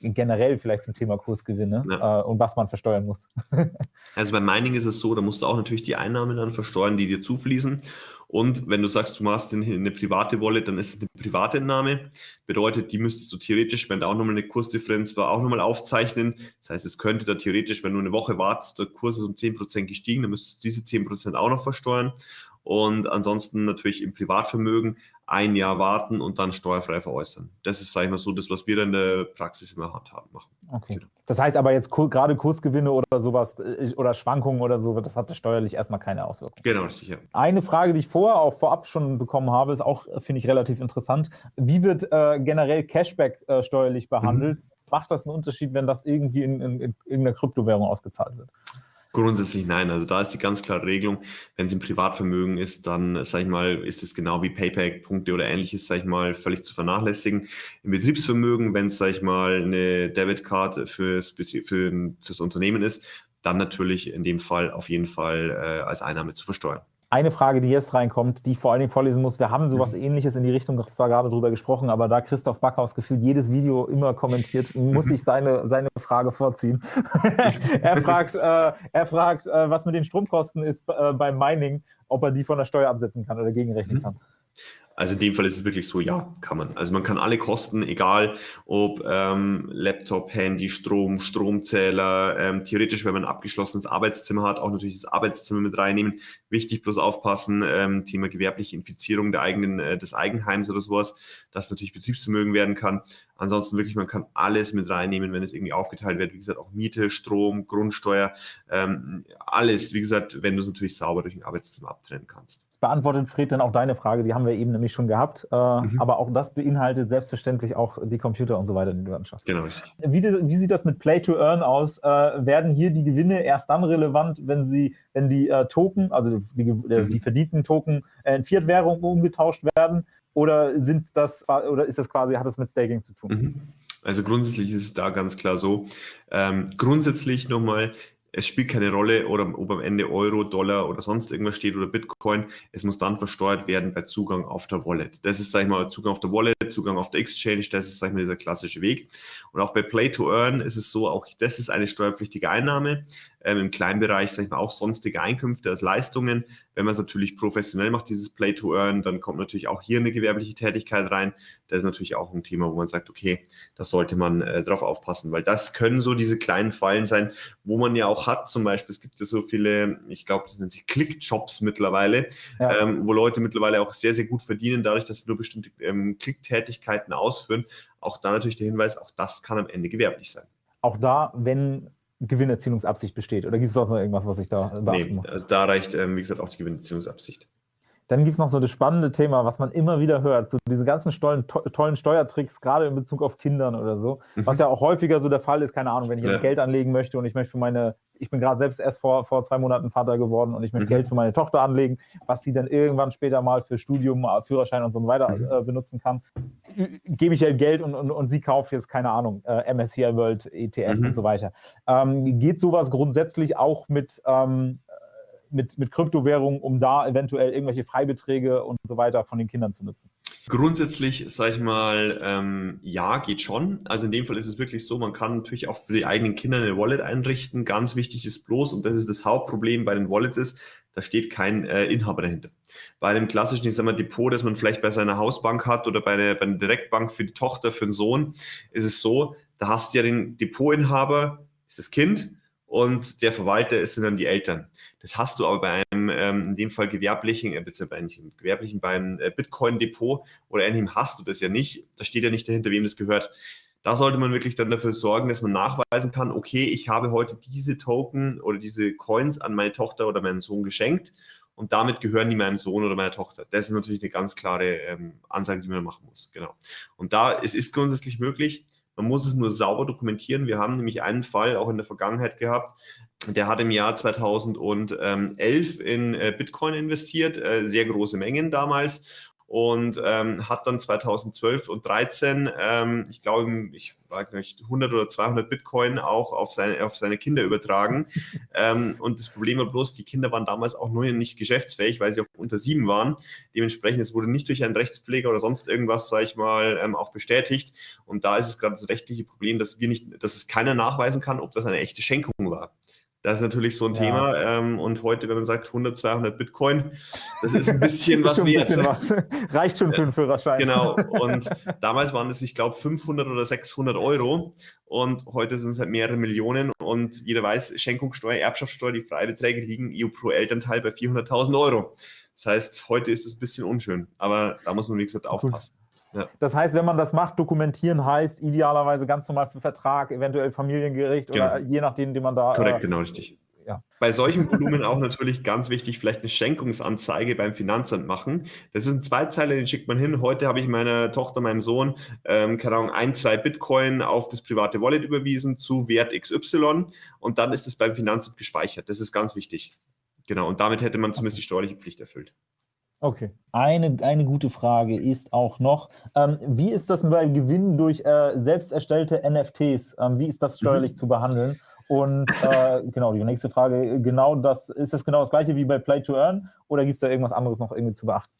generell vielleicht zum Thema Kursgewinne ja. äh, und was man versteuern muss. also beim Mining ist es so, da musst du auch natürlich die Einnahmen dann versteuern, die dir zufließen. Und wenn du sagst, du machst eine private Wallet, dann ist es eine private Entnahme. Bedeutet, die müsstest du theoretisch, wenn da auch nochmal eine Kursdifferenz war, auch nochmal aufzeichnen. Das heißt, es könnte da theoretisch, wenn du eine Woche wartest, der Kurs ist um 10% gestiegen, dann müsstest du diese 10% auch noch versteuern. Und ansonsten natürlich im Privatvermögen ein Jahr warten und dann steuerfrei veräußern. Das ist, sage ich mal, so das, was wir dann in der Praxis immer handhaben machen. Okay. Genau. Das heißt aber jetzt gerade Kursgewinne oder sowas äh, oder Schwankungen oder so, das hatte steuerlich erstmal keine Auswirkungen. Genau, richtig, ja. Eine Frage, die ich vorher auch vorab schon bekommen habe, ist auch, finde ich, relativ interessant. Wie wird äh, generell Cashback äh, steuerlich behandelt? Mhm. Macht das einen Unterschied, wenn das irgendwie in, in, in irgendeiner Kryptowährung ausgezahlt wird? Grundsätzlich nein. Also da ist die ganz klare Regelung, wenn es im Privatvermögen ist, dann, sage ich mal, ist es genau wie Payback-Punkte oder ähnliches, sage ich mal, völlig zu vernachlässigen. Im Betriebsvermögen, wenn es, sage ich mal, eine Debitcard fürs, für, fürs Unternehmen ist, dann natürlich in dem Fall auf jeden Fall äh, als Einnahme zu versteuern eine Frage, die jetzt reinkommt, die ich vor allen Dingen vorlesen muss. Wir haben sowas mhm. ähnliches in die Richtung zwar gerade drüber gesprochen, aber da Christoph Backhaus gefühlt jedes Video immer kommentiert, muss ich seine, seine Frage vorziehen. er fragt, äh, er fragt äh, was mit den Stromkosten ist äh, beim Mining, ob er die von der Steuer absetzen kann oder gegenrechnen mhm. kann. Also in dem Fall ist es wirklich so, ja, kann man. Also man kann alle Kosten, egal ob ähm, Laptop, Handy, Strom, Stromzähler, ähm, theoretisch, wenn man ein abgeschlossenes Arbeitszimmer hat, auch natürlich das Arbeitszimmer mit reinnehmen. Wichtig bloß aufpassen, ähm, Thema gewerbliche Infizierung der eigenen, äh, des Eigenheims oder sowas, dass natürlich Betriebsvermögen werden kann. Ansonsten wirklich, man kann alles mit reinnehmen, wenn es irgendwie aufgeteilt wird. Wie gesagt, auch Miete, Strom, Grundsteuer, ähm, alles. Wie gesagt, wenn du es natürlich sauber durch ein Arbeitszimmer abtrennen kannst beantwortet Fred dann auch deine Frage, die haben wir eben nämlich schon gehabt. Äh, mhm. Aber auch das beinhaltet selbstverständlich auch die Computer und so weiter, die du anschaffst. Genau. Wie, wie sieht das mit Play to Earn aus? Äh, werden hier die Gewinne erst dann relevant, wenn sie, wenn die äh, Token, also die, mhm. die verdienten Token äh, in Fiat-Währung umgetauscht werden? Oder sind das oder ist das quasi, hat das mit Staking zu tun? Mhm. Also grundsätzlich ist es da ganz klar so. Ähm, grundsätzlich nochmal, es spielt keine Rolle, oder ob am Ende Euro, Dollar oder sonst irgendwas steht oder Bitcoin. Es muss dann versteuert werden bei Zugang auf der Wallet. Das ist, sag ich mal, Zugang auf der Wallet, Zugang auf der Exchange. Das ist, sag ich mal, dieser klassische Weg. Und auch bei Play to Earn ist es so, auch das ist eine steuerpflichtige Einnahme ähm, im kleinen Bereich, sage ich mal, auch sonstige Einkünfte als Leistungen. Wenn man es natürlich professionell macht, dieses Play to Earn, dann kommt natürlich auch hier eine gewerbliche Tätigkeit rein. Das ist natürlich auch ein Thema, wo man sagt, okay, da sollte man äh, drauf aufpassen, weil das können so diese kleinen Fallen sein, wo man ja auch hat, zum Beispiel, es gibt ja so viele, ich glaube, das sind sie Click-Jobs mittlerweile, ja. ähm, wo Leute mittlerweile auch sehr, sehr gut verdienen, dadurch, dass sie nur bestimmte ähm, Klicktätigkeiten ausführen. Auch da natürlich der Hinweis, auch das kann am Ende gewerblich sein. Auch da, wenn Gewinnerzielungsabsicht besteht? Oder gibt es sonst noch irgendwas, was ich da beachten nee, muss? Also da reicht, ähm, wie gesagt, auch die Gewinnerzielungsabsicht. Dann gibt es noch so das spannende Thema, was man immer wieder hört, so diese ganzen tollen, to tollen Steuertricks, gerade in Bezug auf Kindern oder so, mhm. was ja auch häufiger so der Fall ist, keine Ahnung, wenn ich jetzt ja. Geld anlegen möchte und ich möchte für meine, ich bin gerade selbst erst vor, vor zwei Monaten Vater geworden und ich möchte mhm. Geld für meine Tochter anlegen, was sie dann irgendwann später mal für Studium, äh, Führerschein und so weiter mhm. äh, benutzen kann, gebe ich ihr Geld und, und, und sie kauft jetzt, keine Ahnung, äh, MSCI World, ETF mhm. und so weiter. Ähm, geht sowas grundsätzlich auch mit ähm, mit, mit Kryptowährungen, um da eventuell irgendwelche Freibeträge und so weiter von den Kindern zu nutzen? Grundsätzlich, sage ich mal, ähm, ja, geht schon. Also in dem Fall ist es wirklich so, man kann natürlich auch für die eigenen Kinder eine Wallet einrichten. Ganz wichtig ist bloß, und das ist das Hauptproblem bei den Wallets ist, da steht kein äh, Inhaber dahinter. Bei einem klassischen, ich sag mal, Depot, das man vielleicht bei seiner Hausbank hat oder bei, der, bei einer Direktbank für die Tochter, für den Sohn, ist es so, da hast du ja den Depotinhaber, ist das Kind, und der Verwalter sind dann die Eltern. Das hast du aber bei einem, ähm, in dem Fall gewerblichen, äh, bitte bei einem gewerblichen, beim äh, Bitcoin-Depot oder ähnlichem hast du das ja nicht. Da steht ja nicht dahinter, wem das gehört. Da sollte man wirklich dann dafür sorgen, dass man nachweisen kann, okay, ich habe heute diese Token oder diese Coins an meine Tochter oder meinen Sohn geschenkt und damit gehören die meinem Sohn oder meiner Tochter. Das ist natürlich eine ganz klare ähm, Ansage, die man machen muss. Genau. Und da es ist grundsätzlich möglich, man muss es nur sauber dokumentieren. Wir haben nämlich einen Fall auch in der Vergangenheit gehabt, der hat im Jahr 2011 in äh, Bitcoin investiert, äh, sehr große Mengen damals und ähm, hat dann 2012 und 13, ähm, ich glaube, ich weiß nicht, 100 oder 200 Bitcoin auch auf seine, auf seine Kinder übertragen. ähm, und das Problem war bloß, die Kinder waren damals auch nur nicht geschäftsfähig, weil sie auch unter sieben waren. Dementsprechend, es wurde nicht durch einen Rechtspfleger oder sonst irgendwas, sage ich mal, ähm, auch bestätigt. Und da ist es gerade das rechtliche Problem, dass wir nicht, dass es keiner nachweisen kann, ob das eine echte Schenkung war. Das ist natürlich so ein ja. Thema. Ähm, und heute, wenn man sagt 100, 200 Bitcoin, das ist ein bisschen was wert. Bisschen was. Reicht schon für einen Führerschein. Genau. Und damals waren es, ich glaube, 500 oder 600 Euro. Und heute sind es halt mehrere Millionen. Und jeder weiß, Schenkungssteuer, Erbschaftssteuer, die Freibeträge liegen EU pro Elternteil bei 400.000 Euro. Das heißt, heute ist es ein bisschen unschön. Aber da muss man, wie gesagt, aufpassen. Ja. Das heißt, wenn man das macht, dokumentieren heißt idealerweise ganz normal für Vertrag, eventuell Familiengericht genau. oder je nachdem, den man da. Korrekt, äh, genau richtig. Ja. Bei solchen Volumen auch natürlich ganz wichtig, vielleicht eine Schenkungsanzeige beim Finanzamt machen. Das ist ein Zweizeiler, den schickt man hin. Heute habe ich meiner Tochter, meinem Sohn, ähm, keine Ahnung, ein, zwei Bitcoin auf das private Wallet überwiesen zu Wert XY und dann ist es beim Finanzamt gespeichert. Das ist ganz wichtig. Genau, und damit hätte man zumindest die steuerliche Pflicht erfüllt. Okay. Eine, eine gute Frage ist auch noch, ähm, wie ist das bei Gewinn durch äh, selbst erstellte NFTs? Ähm, wie ist das steuerlich mhm. zu behandeln? Und äh, genau, die nächste Frage, genau das, ist das genau das gleiche wie bei Play to Earn oder gibt es da irgendwas anderes noch irgendwie zu beachten?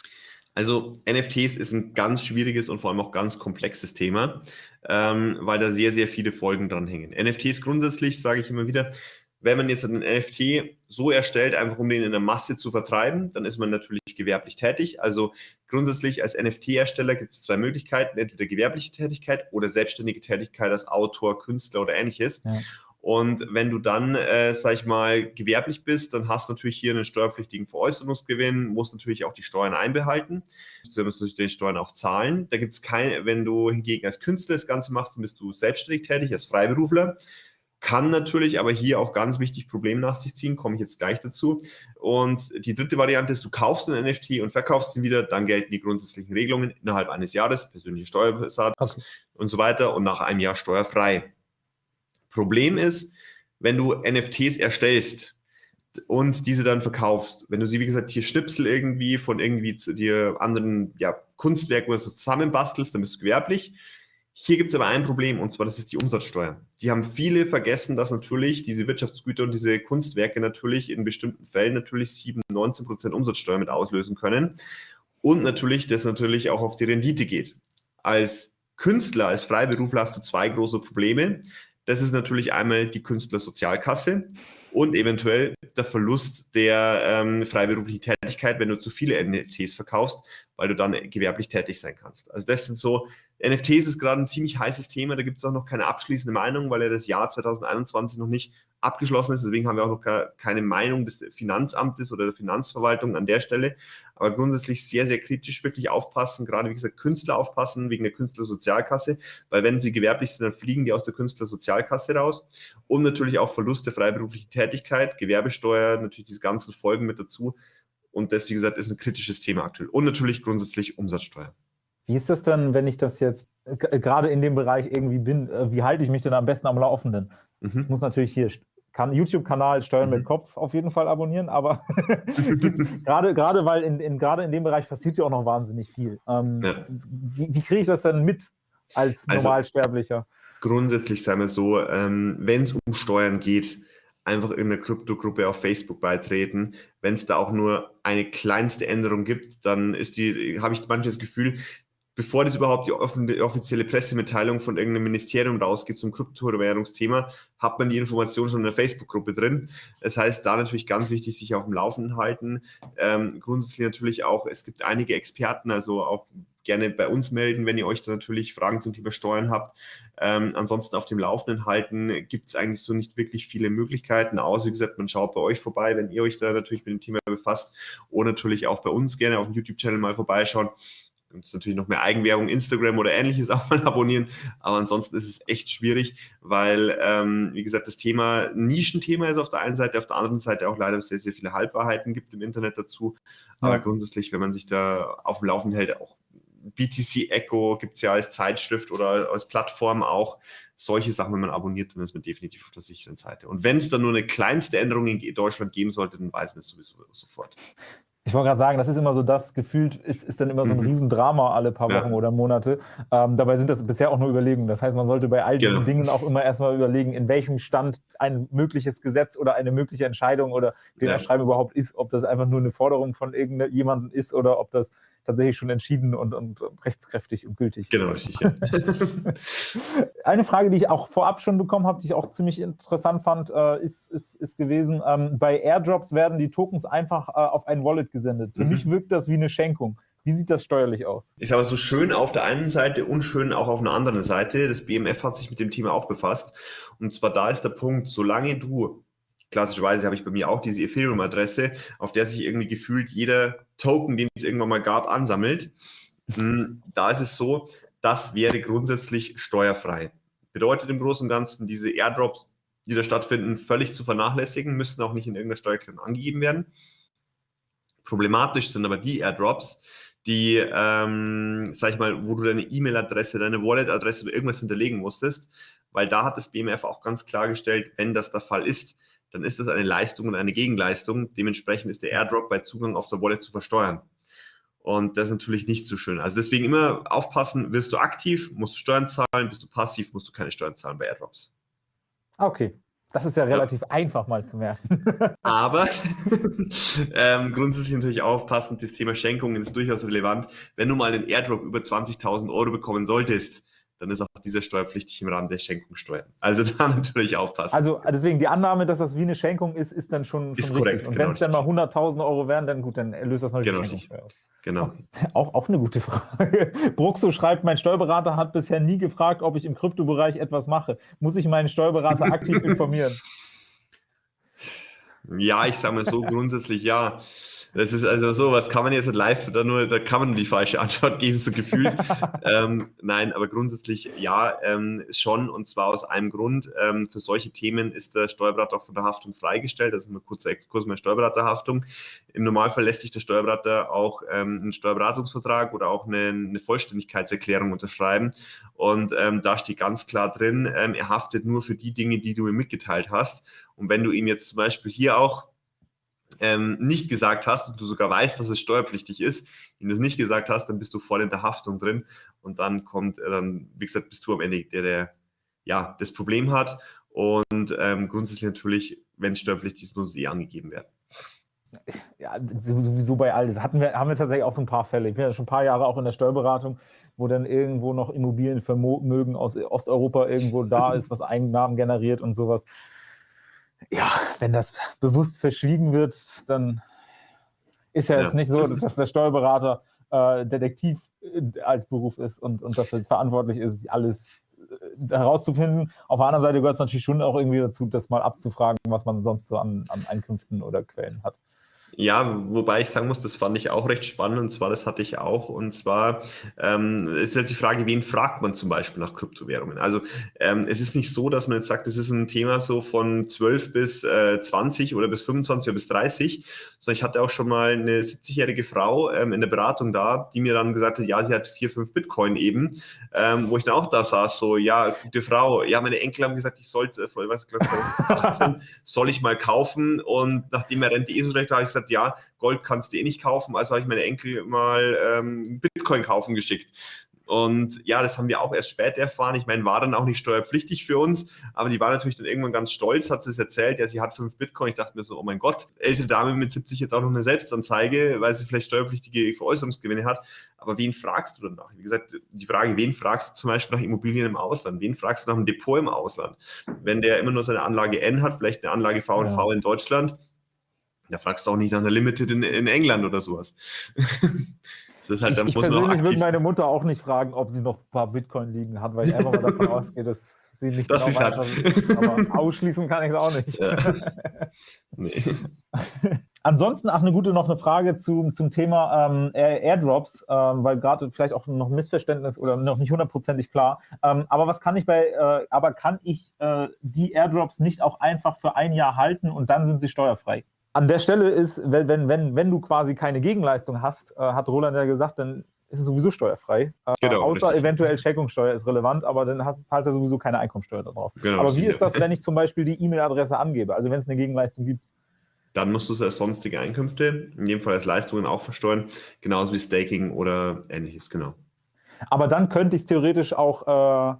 Also NFTs ist ein ganz schwieriges und vor allem auch ganz komplexes Thema, ähm, weil da sehr, sehr viele Folgen dran hängen. NFTs grundsätzlich, sage ich immer wieder, wenn man jetzt einen NFT so erstellt, einfach um den in der Masse zu vertreiben, dann ist man natürlich gewerblich tätig. Also grundsätzlich als NFT-Ersteller gibt es zwei Möglichkeiten, entweder gewerbliche Tätigkeit oder selbstständige Tätigkeit als Autor, Künstler oder ähnliches. Ja. Und wenn du dann, äh, sag ich mal, gewerblich bist, dann hast du natürlich hier einen steuerpflichtigen Veräußerungsgewinn, musst natürlich auch die Steuern einbehalten. Du musst natürlich die Steuern auch zahlen. Da gibt es keine, wenn du hingegen als Künstler das Ganze machst, dann bist du selbstständig tätig, als Freiberufler. Kann natürlich aber hier auch ganz wichtig Probleme nach sich ziehen, komme ich jetzt gleich dazu. Und die dritte Variante ist, du kaufst einen NFT und verkaufst ihn wieder, dann gelten die grundsätzlichen Regelungen innerhalb eines Jahres, persönliche Steuersatz okay. und so weiter und nach einem Jahr steuerfrei. Problem ist, wenn du NFTs erstellst, und diese dann verkaufst, wenn du sie, wie gesagt, hier Schnipsel irgendwie von irgendwie zu dir anderen ja, Kunstwerken oder so zusammenbastelst, dann bist du gewerblich. Hier gibt es aber ein Problem, und zwar das ist die Umsatzsteuer. Die haben viele vergessen, dass natürlich diese Wirtschaftsgüter und diese Kunstwerke natürlich in bestimmten Fällen natürlich 7, 19 Prozent Umsatzsteuer mit auslösen können. Und natürlich, das natürlich auch auf die Rendite geht. Als Künstler, als Freiberufler hast du zwei große Probleme. Das ist natürlich einmal die Künstlersozialkasse und eventuell der Verlust der ähm, freiberuflichen Tätigkeit, wenn du zu viele NFTs verkaufst, weil du dann gewerblich tätig sein kannst. Also das sind so, NFTs ist gerade ein ziemlich heißes Thema, da gibt es auch noch keine abschließende Meinung, weil ja das Jahr 2021 noch nicht abgeschlossen ist. Deswegen haben wir auch noch keine Meinung des Finanzamtes oder der Finanzverwaltung an der Stelle. Aber grundsätzlich sehr, sehr kritisch wirklich aufpassen, gerade wie gesagt Künstler aufpassen wegen der Künstlersozialkasse, weil wenn sie gewerblich sind, dann fliegen die aus der Künstlersozialkasse raus. Und natürlich auch Verlust der freiberuflichen Tätigkeit, Gewerbesteuer, natürlich diese ganzen Folgen mit dazu. Und das, wie gesagt, ist ein kritisches Thema aktuell. Und natürlich grundsätzlich Umsatzsteuer. Wie ist das denn, wenn ich das jetzt gerade in dem Bereich irgendwie bin? Äh, wie halte ich mich denn am besten am Laufenden? Mhm. Ich muss natürlich hier YouTube-Kanal Steuern mhm. mit Kopf auf jeden Fall abonnieren, aber gerade, gerade weil in, in, gerade in dem Bereich passiert ja auch noch wahnsinnig viel. Ähm, ja. Wie, wie kriege ich das denn mit als also, Normalsterblicher? Grundsätzlich sagen wir so, ähm, wenn es um Steuern geht, einfach in eine Kryptogruppe auf Facebook beitreten. Wenn es da auch nur eine kleinste Änderung gibt, dann ist die, habe ich manches Gefühl, bevor das überhaupt die, offizielle Pressemitteilung von irgendeinem Ministerium rausgeht zum Kryptowährungsthema, hat man die Information schon in der Facebook-Gruppe drin. Das heißt, da natürlich ganz wichtig, sich auf dem Laufenden halten. Ähm, grundsätzlich natürlich auch, es gibt einige Experten, also auch gerne bei uns melden, wenn ihr euch da natürlich Fragen zum Thema Steuern habt. Ähm, ansonsten auf dem Laufenden halten gibt es eigentlich so nicht wirklich viele Möglichkeiten, außer wie gesagt, man schaut bei euch vorbei, wenn ihr euch da natürlich mit dem Thema befasst oder natürlich auch bei uns gerne auf dem YouTube-Channel mal vorbeischauen gibt natürlich noch mehr Eigenwerbung, Instagram oder ähnliches auch mal abonnieren. Aber ansonsten ist es echt schwierig, weil, ähm, wie gesagt, das Thema ein Nischenthema ist auf der einen Seite, auf der anderen Seite auch leider sehr, sehr viele Halbwahrheiten gibt im Internet dazu. Aber grundsätzlich, wenn man sich da auf dem Laufenden hält, auch BTC Echo gibt es ja als Zeitschrift oder als Plattform auch. Solche Sachen, wenn man abonniert, dann ist man definitiv auf der sicheren Seite. Und wenn es dann nur eine kleinste Änderung in Deutschland geben sollte, dann weiß man es sowieso sofort. Ich wollte gerade sagen, das ist immer so das, gefühlt ist, ist dann immer so ein mhm. Riesendrama alle paar Wochen ja. oder Monate. Ähm, dabei sind das bisher auch nur Überlegungen. Das heißt, man sollte bei all diesen genau. Dingen auch immer erstmal überlegen, in welchem Stand ein mögliches Gesetz oder eine mögliche Entscheidung oder den ja. Erschreiben überhaupt ist, ob das einfach nur eine Forderung von irgendjemandem ist oder ob das tatsächlich schon entschieden und, und rechtskräftig und gültig genau, ist. Genau, richtig. Ja. Eine Frage, die ich auch vorab schon bekommen habe, die ich auch ziemlich interessant fand, äh, ist, ist, ist gewesen, ähm, bei Airdrops werden die Tokens einfach äh, auf ein Wallet gesendet. Für mhm. mich wirkt das wie eine Schenkung. Wie sieht das steuerlich aus? Ich sage so schön auf der einen Seite und schön auch auf einer anderen Seite. Das BMF hat sich mit dem Thema auch befasst. Und zwar da ist der Punkt, solange du klassischerweise habe ich bei mir auch diese Ethereum-Adresse, auf der sich irgendwie gefühlt jeder Token, den es irgendwann mal gab, ansammelt. Hm, da ist es so, das wäre grundsätzlich steuerfrei. Bedeutet im Großen und Ganzen, diese Airdrops, die da stattfinden, völlig zu vernachlässigen, müssen auch nicht in irgendeiner Steuererklärung angegeben werden. Problematisch sind aber die Airdrops, die, ähm, sag ich mal, wo du deine E-Mail-Adresse, deine Wallet-Adresse oder irgendwas hinterlegen musstest, weil da hat das BMF auch ganz klargestellt, wenn das der Fall ist, dann ist das eine Leistung und eine Gegenleistung. Dementsprechend ist der Airdrop bei Zugang auf der Wallet zu versteuern. Und das ist natürlich nicht so schön. Also deswegen immer aufpassen, wirst du aktiv, musst du Steuern zahlen, bist du passiv, musst du keine Steuern zahlen bei Airdrops. Ah, okay. Das ist ja relativ ja. einfach mal zu merken. Aber ähm, grundsätzlich natürlich aufpassen, das Thema Schenkungen ist durchaus relevant. Wenn du mal einen Airdrop über 20.000 Euro bekommen solltest, dann ist auch dieser steuerpflichtig im Rahmen der Schenkungssteuer. Also da natürlich aufpassen. Also deswegen die Annahme, dass das wie eine Schenkung ist, ist dann schon, schon ist richtig. korrekt. Und genau wenn es dann mal 100.000 Euro wären, dann gut, dann löst das natürlich genau Schenkungssteuer Genau. Auch, auch eine gute Frage. Bruxo schreibt, mein Steuerberater hat bisher nie gefragt, ob ich im Kryptobereich etwas mache. Muss ich meinen Steuerberater aktiv informieren? Ja, ich sage mal so grundsätzlich ja. Das ist also so, was kann man jetzt live da nur, da kann man die falsche Antwort geben, so gefühlt. ähm, nein, aber grundsätzlich ja, ähm, schon und zwar aus einem Grund. Ähm, für solche Themen ist der Steuerberater auch von der Haftung freigestellt. Das ist ein kurzer Exkurs mit Steuerberaterhaftung. Im Normalfall lässt sich der Steuerberater auch ähm, einen Steuerberatungsvertrag oder auch eine, eine Vollständigkeitserklärung unterschreiben. Und ähm, da steht ganz klar drin, ähm, er haftet nur für die Dinge, die du ihm mitgeteilt hast. Und wenn du ihm jetzt zum Beispiel hier auch ähm, nicht gesagt hast und du sogar weißt, dass es steuerpflichtig ist, wenn du es nicht gesagt hast, dann bist du voll in der Haftung drin und dann kommt, äh, dann, wie gesagt, bist du am Ende der, der ja, das Problem hat und ähm, grundsätzlich natürlich, wenn es steuerpflichtig ist, muss es eh angegeben werden. Ja, sowieso bei all das. Hatten wir, haben wir tatsächlich auch so ein paar Fälle. Ich bin ja schon ein paar Jahre auch in der Steuerberatung, wo dann irgendwo noch Immobilienvermögen aus Osteuropa irgendwo da ist, was Einnahmen generiert und sowas ja, wenn das bewusst verschwiegen wird, dann ist ja, ja. jetzt nicht so, dass der Steuerberater äh, Detektiv äh, als Beruf ist und, und dafür verantwortlich ist, alles äh, herauszufinden. Auf der anderen Seite gehört es natürlich schon auch irgendwie dazu, das mal abzufragen, was man sonst so an, an Einkünften oder Quellen hat. Ja, wobei ich sagen muss, das fand ich auch recht spannend und zwar, das hatte ich auch und zwar ähm, ist halt die Frage, wen fragt man zum Beispiel nach Kryptowährungen? Also ähm, es ist nicht so, dass man jetzt sagt, das ist ein Thema so von 12 bis äh, 20 oder bis 25 oder bis 30, sondern ich hatte auch schon mal eine 70-jährige Frau ähm, in der Beratung da, die mir dann gesagt hat, ja, sie hat vier, fünf Bitcoin eben, ähm, wo ich dann auch da saß, so, ja, gute Frau, ja, meine Enkel haben gesagt, ich sollte, äh, was, glaube 18, soll ich mal kaufen und nachdem er Rente eh so schlecht war, habe ich gesagt, gesagt, ja, Gold kannst du eh nicht kaufen, also habe ich meine Enkel mal ähm, Bitcoin kaufen geschickt. Und ja, das haben wir auch erst später erfahren. Ich meine, war dann auch nicht steuerpflichtig für uns, aber die war natürlich dann irgendwann ganz stolz, hat es erzählt, ja, sie hat fünf Bitcoin. Ich dachte mir so, oh mein Gott, ältere Dame mit 70 jetzt auch noch eine Selbstanzeige, weil sie vielleicht steuerpflichtige Veräußerungsgewinne hat. Aber wen fragst du danach? Wie gesagt, die Frage, wen fragst du zum Beispiel nach Immobilien im Ausland? Wen fragst du nach einem Depot im Ausland? Wenn der immer nur seine Anlage N hat, vielleicht eine Anlage V und V in Deutschland, da fragst du auch nicht nach einer Limited in, in England oder sowas. das ist halt, ich, ich persönlich würde meine Mutter auch nicht fragen, ob sie noch ein paar Bitcoin liegen hat, weil ich einfach mal davon ausgehe, dass sie nicht das genau weiß, was ist. Aber ausschließen kann ich es auch nicht. Ja. Nee. Ansonsten auch eine gute noch eine Frage zu, zum Thema ähm, Airdrops, ähm, weil gerade vielleicht auch noch ein Missverständnis oder noch nicht hundertprozentig klar. Ähm, aber was kann ich bei, äh, aber kann ich äh, die Airdrops nicht auch einfach für ein Jahr halten und dann sind sie steuerfrei? An der Stelle ist, wenn, wenn, wenn, wenn du quasi keine Gegenleistung hast, äh, hat Roland ja gesagt, dann ist es sowieso steuerfrei. Äh, genau, außer richtig. eventuell Schenkungssteuer ist relevant, aber dann hast, zahlst du ja sowieso keine Einkommensteuer darauf. Genau, aber wie ist das, wenn ich zum Beispiel die E-Mail-Adresse angebe, also wenn es eine Gegenleistung gibt? Dann musst du es als sonstige Einkünfte, in jedem Fall als Leistungen auch versteuern, genauso wie Staking oder ähnliches, genau. Aber dann könnte ich es theoretisch auch äh,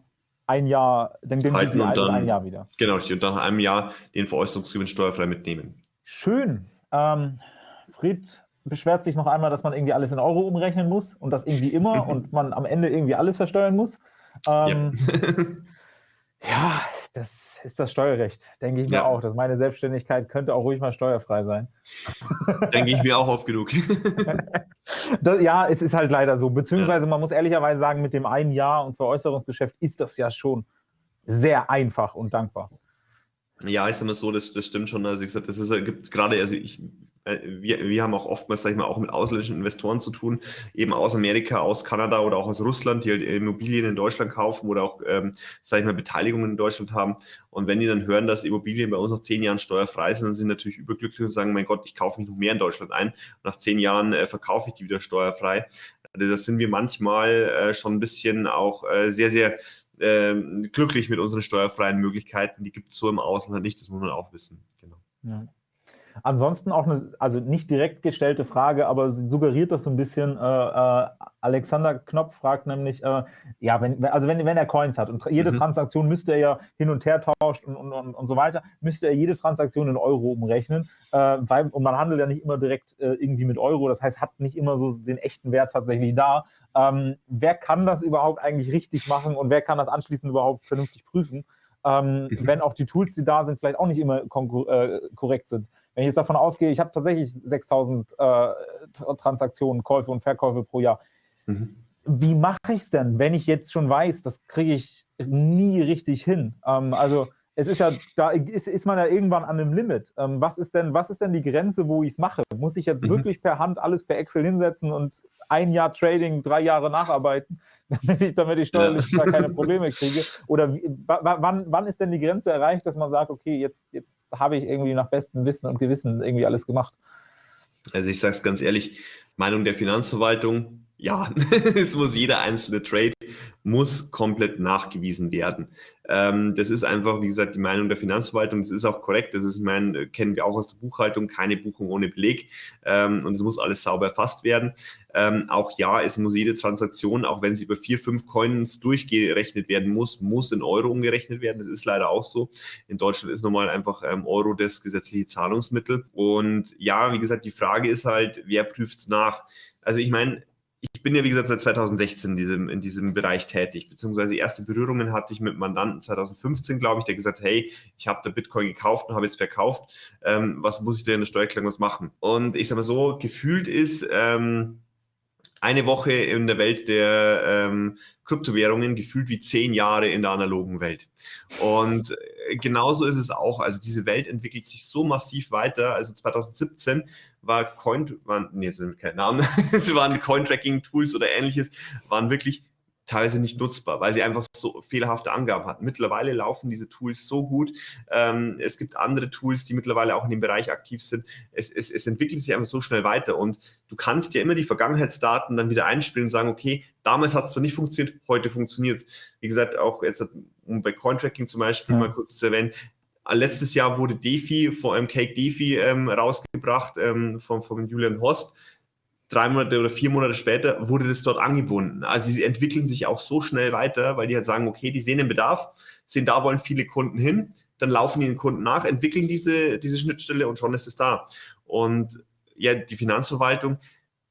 ein Jahr, dann gilt die also ein Jahr wieder. Genau, und dann nach einem Jahr den Veräußerungsgewinn steuerfrei mitnehmen. Schön. Ähm, Fried beschwert sich noch einmal, dass man irgendwie alles in Euro umrechnen muss und das irgendwie immer und man am Ende irgendwie alles versteuern muss. Ähm, ja. ja. das ist das Steuerrecht, denke ich mir ja. auch. Dass meine Selbstständigkeit könnte auch ruhig mal steuerfrei sein. Denke ich mir auch oft genug. das, ja, es ist halt leider so. Beziehungsweise man muss ehrlicherweise sagen, mit dem einen Jahr und Veräußerungsgeschäft ist das ja schon sehr einfach und dankbar. Ja, ich sag mal so, das, das stimmt schon. Also, wie gesagt, das ist, gibt gerade, also ich, äh, wir, wir haben auch oftmals, sag ich mal, auch mit ausländischen Investoren zu tun, eben aus Amerika, aus Kanada oder auch aus Russland, die halt Immobilien in Deutschland kaufen oder auch, ähm, sag ich mal, Beteiligungen in Deutschland haben. Und wenn die dann hören, dass Immobilien bei uns nach zehn Jahren steuerfrei sind, dann sind sie natürlich überglücklich und sagen, mein Gott, ich kaufe mich noch mehr in Deutschland ein. Und nach zehn Jahren äh, verkaufe ich die wieder steuerfrei. Also das sind wir manchmal äh, schon ein bisschen auch äh, sehr, sehr äh, glücklich mit unseren steuerfreien Möglichkeiten. Die gibt es so im Ausland nicht, das muss man auch wissen. Genau. Ja. Ansonsten auch eine, also nicht direkt gestellte Frage, aber suggeriert das so ein bisschen. Äh, äh, Alexander Knopf fragt nämlich, äh, ja, wenn, also wenn, wenn er Coins hat und jede mhm. Transaktion müsste er ja hin und her tauscht und, und, und, und so weiter, müsste er jede Transaktion in Euro umrechnen, äh, weil, und man handelt ja nicht immer direkt äh, irgendwie mit Euro, das heißt, hat nicht immer so den echten Wert tatsächlich da. Ähm, wer kann das überhaupt eigentlich richtig machen und wer kann das anschließend überhaupt vernünftig prüfen? Ähm, mhm. wenn auch die Tools, die da sind, vielleicht auch nicht immer äh, korrekt sind. Wenn ich jetzt davon ausgehe, ich habe tatsächlich 6000 äh, Transaktionen, Käufe und Verkäufe pro Jahr. Mhm. Wie mache ich es denn, wenn ich jetzt schon weiß, das kriege ich nie richtig hin? Ähm, also es ist ja, da ist, ist man ja irgendwann an einem Limit. Ähm, was, ist denn, was ist denn die Grenze, wo ich es mache? Muss ich jetzt mhm. wirklich per Hand alles per Excel hinsetzen und ein Jahr Trading, drei Jahre nacharbeiten, damit ich, damit ich steuerlich ja. keine Probleme kriege? Oder wie, wann, wann ist denn die Grenze erreicht, dass man sagt, okay, jetzt, jetzt habe ich irgendwie nach bestem Wissen und Gewissen irgendwie alles gemacht? Also ich sage es ganz ehrlich, Meinung der Finanzverwaltung, ja, es muss jeder einzelne Trade muss komplett nachgewiesen werden. Ähm, das ist einfach, wie gesagt, die Meinung der Finanzverwaltung. Das ist auch korrekt. Das ist, ich meine, kennen wir auch aus der Buchhaltung, keine Buchung ohne Beleg. Ähm, und es muss alles sauber erfasst werden. Ähm, auch ja, es muss jede Transaktion, auch wenn sie über vier, fünf Coins durchgerechnet werden muss, muss in Euro umgerechnet werden. Das ist leider auch so. In Deutschland ist normal einfach ähm, Euro das gesetzliche Zahlungsmittel. Und ja, wie gesagt, die Frage ist halt, wer prüft es nach? Also ich meine, ich bin ja, wie gesagt, seit 2016 in diesem, in diesem Bereich tätig, beziehungsweise erste Berührungen hatte ich mit Mandanten 2015, glaube ich, der gesagt, hey, ich habe da Bitcoin gekauft und habe jetzt verkauft, ähm, was muss ich denn in der Steuererklärung was machen? Und ich sage mal so, gefühlt ist ähm, eine Woche in der Welt der ähm, Kryptowährungen gefühlt wie zehn Jahre in der analogen Welt. Und genauso ist es auch. Also diese Welt entwickelt sich so massiv weiter. Also 2017 war Coin, waren, nee, sind keine Namen, es waren Coin-Tracking-Tools oder ähnliches, waren wirklich teilweise nicht nutzbar, weil sie einfach so fehlerhafte Angaben hatten. Mittlerweile laufen diese Tools so gut. Ähm, es gibt andere Tools, die mittlerweile auch in dem Bereich aktiv sind. Es, es, es entwickelt sich einfach so schnell weiter und du kannst ja immer die Vergangenheitsdaten dann wieder einspielen und sagen, okay, damals hat es zwar nicht funktioniert, heute funktioniert es. Wie gesagt, auch jetzt, um bei Cointracking zum Beispiel ja. mal kurz zu erwähnen, Letztes Jahr wurde DeFi, vor allem Cake DeFi, ähm, rausgebracht ähm, von, von Julian Hosp drei Monate oder vier Monate später wurde das dort angebunden. Also sie entwickeln sich auch so schnell weiter, weil die halt sagen, okay, die sehen den Bedarf, sehen, da wollen viele Kunden hin, dann laufen die den Kunden nach, entwickeln diese, diese Schnittstelle und schon ist es da. Und ja, die Finanzverwaltung,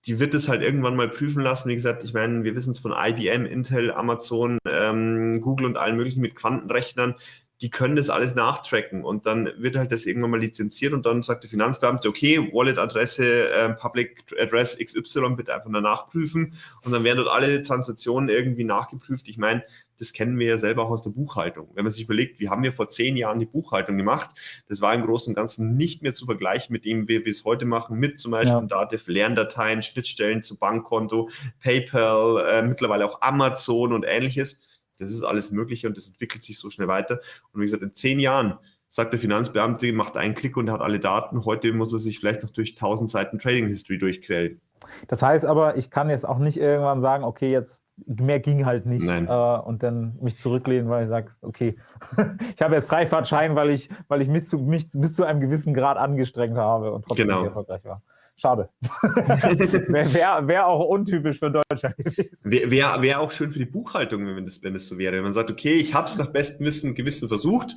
die wird es halt irgendwann mal prüfen lassen. Wie gesagt, ich meine, wir wissen es von IBM, Intel, Amazon, ähm, Google und allen möglichen mit Quantenrechnern die können das alles nachtracken und dann wird halt das irgendwann mal lizenziert und dann sagt der Finanzbeamte, okay, Wallet-Adresse, äh, Public Address XY bitte einfach mal nachprüfen und dann werden dort alle Transaktionen irgendwie nachgeprüft. Ich meine, das kennen wir ja selber auch aus der Buchhaltung. Wenn man sich überlegt, wie haben wir vor zehn Jahren die Buchhaltung gemacht, das war im Großen und Ganzen nicht mehr zu vergleichen mit dem, wie wir es heute machen, mit zum Beispiel ja. Dativ, Lerndateien, Schnittstellen zu Bankkonto, PayPal, äh, mittlerweile auch Amazon und ähnliches das ist alles Mögliche und das entwickelt sich so schnell weiter. Und wie gesagt, in zehn Jahren sagt der Finanzbeamte, macht einen Klick und hat alle Daten. Heute muss er sich vielleicht noch durch 1000 Seiten Trading History durchquälen. Das heißt aber, ich kann jetzt auch nicht irgendwann sagen, okay, jetzt mehr ging halt nicht äh, und dann mich zurücklehnen, weil ich sage, okay, ich habe jetzt Freifahrtschein, weil ich, weil ich mich zu, mich bis zu einem gewissen Grad angestrengt habe und trotzdem genau. erfolgreich war. Schade. Wäre wär, wär auch untypisch für Deutschland gewesen. Wäre wär auch schön für die Buchhaltung, wenn das, wenn das so wäre. Wenn man sagt, okay, ich habe es nach bestem Wissen und Gewissen versucht,